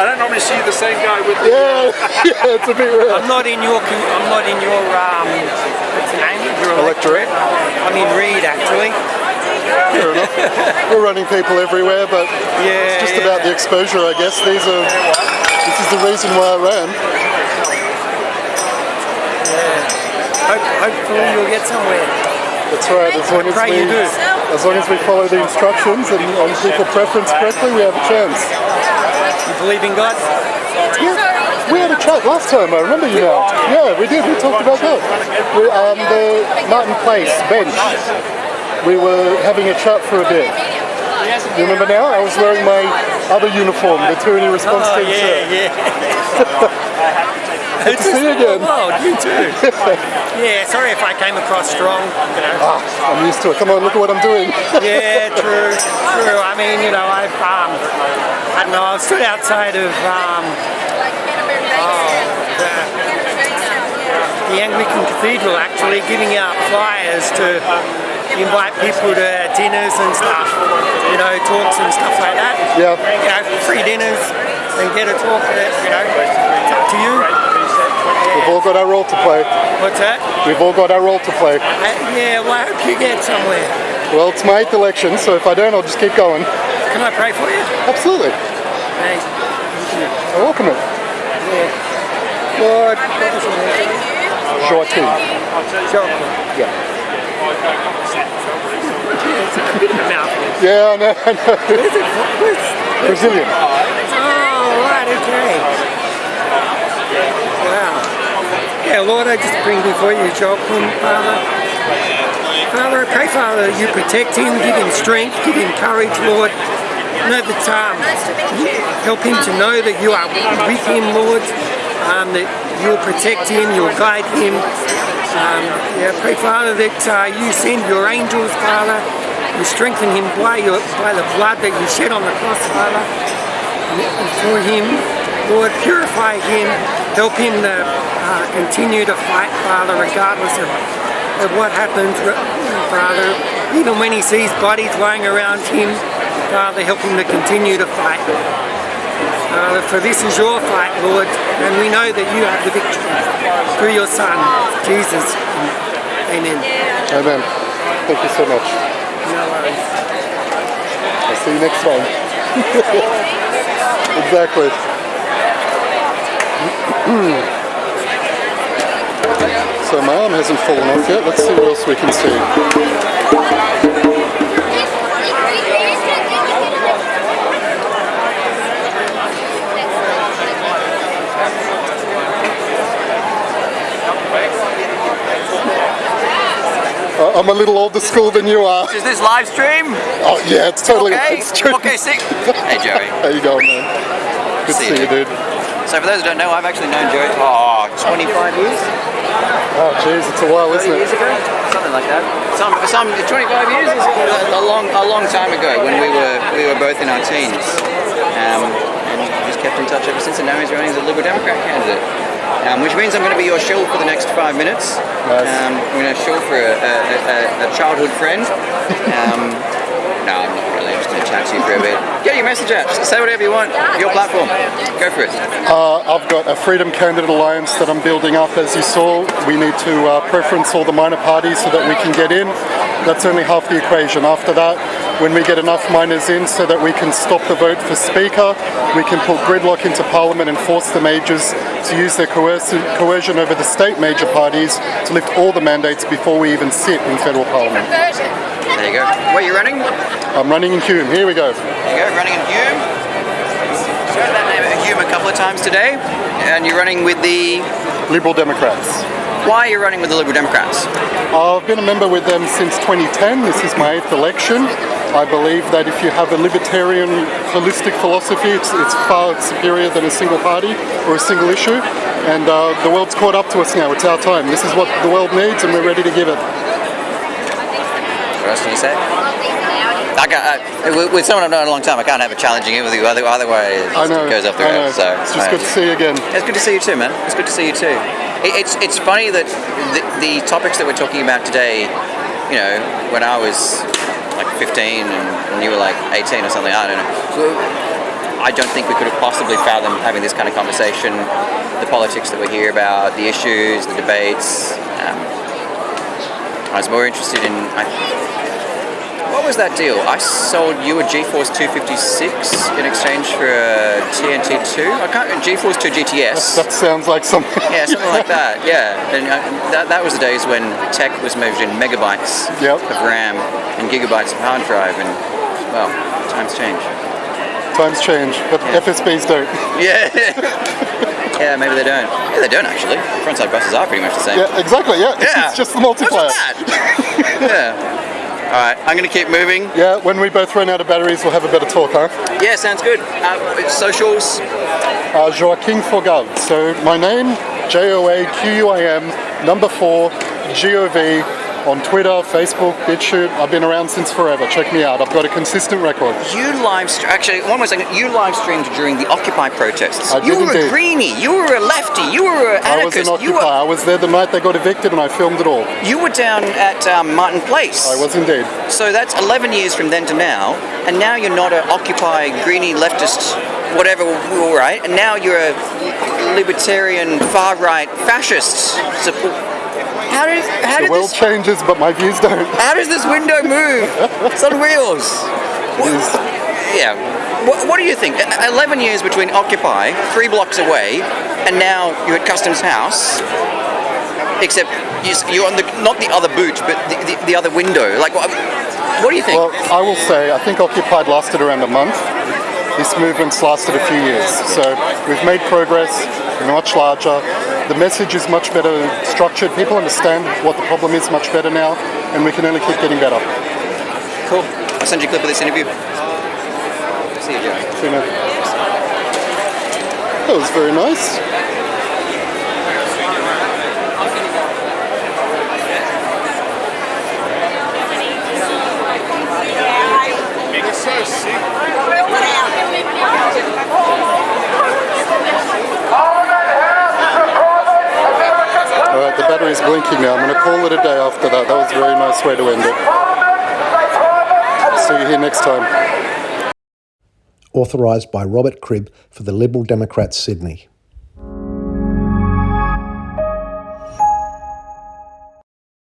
I don't normally see the same guy with the. Yeah, yeah, it's a bit rare. I'm not in your. com- I'm not in your. Um, what's the name? Your Electorate. I'm in Reid actually. Fair enough. We're running people everywhere, but Yeah, it's just yeah. about the exposure, I guess. These are. This is the reason why I ran. Hope, hopefully you'll get somewhere. That's right. As long as we do. As long as we follow the instructions and, and people preference correctly, we have a chance. You believe in God? Yeah, we had a chat last time, I remember you now. Yeah, we did, we talked about that. We, um, the Martin Place bench, we were having a chat for a bit. You remember now? I was wearing my other uniform, the Tyranny Response Oh, Team yeah, shirt. yeah. yeah. Good to see you again. Oh, you too. yeah, sorry if I came across strong. You know. Ah, I'm used to it. Come on, look at what I'm doing. yeah, true, true. I mean, you know, I've, um, I don't know, I've stood outside of, um, oh, the, the Anglican Cathedral actually giving out flyers to invite people to dinners and stuff, you know, talks and stuff like that. Yeah. You know, free dinners and get a talk, you know, it's up to you. We've all got our role to play. What's that? We've all got our role to play. Uh, yeah, well, I hope you get somewhere. Well, it's my eighth election, so if I don't, I'll just keep going. Can I pray for you? Absolutely. Thanks. I welcome it. Yeah. Lord, Joaquim. Joaquim. Yeah. Yeah, I know, I know. Brazilian. Oh, right, okay. Wow. Yeah, Lord, I just bring before you Joaquim, Father. Father, I pray, Father, you protect him, give him strength, give him courage, Lord. Know that um, help him to know that you are with him, Lord. Um, that you'll protect him, you'll guide him. Um, yeah, pray, Father, that uh, you send your angels, Father. You strengthen him by, your, by the blood that you shed on the cross, Father. For him, Lord, purify him, help him to uh, continue to fight, Father, regardless of, of what happens, Father. Even when he sees bodies lying around him, Father, help him to continue to fight. Father, for this is your fight, Lord, and we know that you have the victory through your Son, Jesus. Amen. Amen. Thank you so much. No worries. I'll see you next time. exactly. so my arm hasn't fallen off yet. Let's see what else we can see. Uh, I'm a little older school than you are. Is this live stream? Oh yeah, it's totally Okay, it's true. okay, sick. Hey Joey. How you going, man? Good to see you, dude. So for those who don't know, I've actually known Joey for oh, 25 years. Oh, jeez, it's a while, isn't it? years ago? Something like that. Some, some 25 years is a, long, a long time ago when we were we were both in our teens. Um, and just kept in touch ever since, and now he's running as a Liberal Democrat candidate. Um, which means I'm going to be your shill for the next five minutes. Um, I'm going to shill for a, a, a, a childhood friend. Um, no, chat to you for a bit. Get your message out. Say whatever you want. Your platform. Go for it. Uh, I've got a Freedom Candidate Alliance that I'm building up. As you saw, we need to uh, preference all the minor parties so that we can get in. That's only half the equation. After that, when we get enough miners in so that we can stop the vote for Speaker, we can put gridlock into Parliament and force the majors to use their coercion over the state major parties to lift all the mandates before we even sit in federal Parliament. There you go. Where are you running? I'm running in Hume. Here we go. There you go. Running in Hume. Heard that name at Hume a couple of times today. And you're running with the Liberal Democrats. Why are you running with the Liberal Democrats? I've been a member with them since 2010. This is my eighth election. I believe that if you have a libertarian holistic philosophy, it's, it's far superior than a single party or a single issue. And uh, the world's caught up to us now. It's our time. This is what the world needs, and we're ready to give it. What else can you say? I can't, I, with- someone I've known a long time, I can't have a challenging it with you. Other, otherwise, I know. it goes off the rails. So It's just good to see you again. It's good to see you too, man. It's good to see you too. It, it's it's funny that the, the topics that we're talking about today, you know, when I was like 15 and, and you were like 18 or something, I don't know. I don't think we could have possibly fathomed having this kind of conversation. The politics that we hear about, the issues, the debates. Um, I was more interested in. I, What was that deal? I sold you a GeForce 256 in exchange for a TNT 2. I can't. GeForce 2 GTS. That sounds like something. Yeah, something like that. Yeah, and uh, that, that was the days when tech was measured in megabytes Yep. of RAM and gigabytes of hard drive, and well, times change. Times change, but FSBs don't. Yeah. yeah, maybe they don't. Yeah, they don't actually. Frontside buses are pretty much the same. Yeah, exactly. Yeah, Yeah. it's just the multiplier. yeah. All right, I'm going to keep moving. Yeah, when we both run out of batteries, we'll have a better talk, huh? Yeah, sounds good. Uh, socials. Uh, Joaquim Fogard. So my name, J O A Q U I M, number four, G O V, on Twitter, Facebook, BitChute. I've been around since forever. Check me out. I've got a consistent record. You live actually one more second. You live streamed during the Occupy protests. I you were a greenie. You were a lefty. You were an I was an anarchist. You were I was there the night they got evicted, and I filmed it all. you were down at um, Martin Place. I was indeed. So that's 11 years from then to now, and now you're not an Occupy greenie leftist, whatever, all right, and now you're a libertarian far right fascist. Support. How did how the did world this changes, but my views don't. how does this window move? It's on wheels. Yeah. What, what do you think? E- 11 years between Occupy, three blocks away, and now you're at Customs House. Except you're on the not the other boot, but the, the, the other window. Like, what, what do you think? Well, I will say, I think Occupied lasted around a month. This movement's lasted a few years. So we've made progress, we're much larger. The message is much better structured. People understand what the problem is much better now, and we can only keep getting better. Cool. I'll send you a clip of this interview. See you, Joe. See you, man. That was very nice. so sick. All right, the battery's blinking now. I'm going to call it a day after that. That was a very nice way to end it. See you here next time. Authorised by Robert Cribb for the Liberal Democrats Sydney.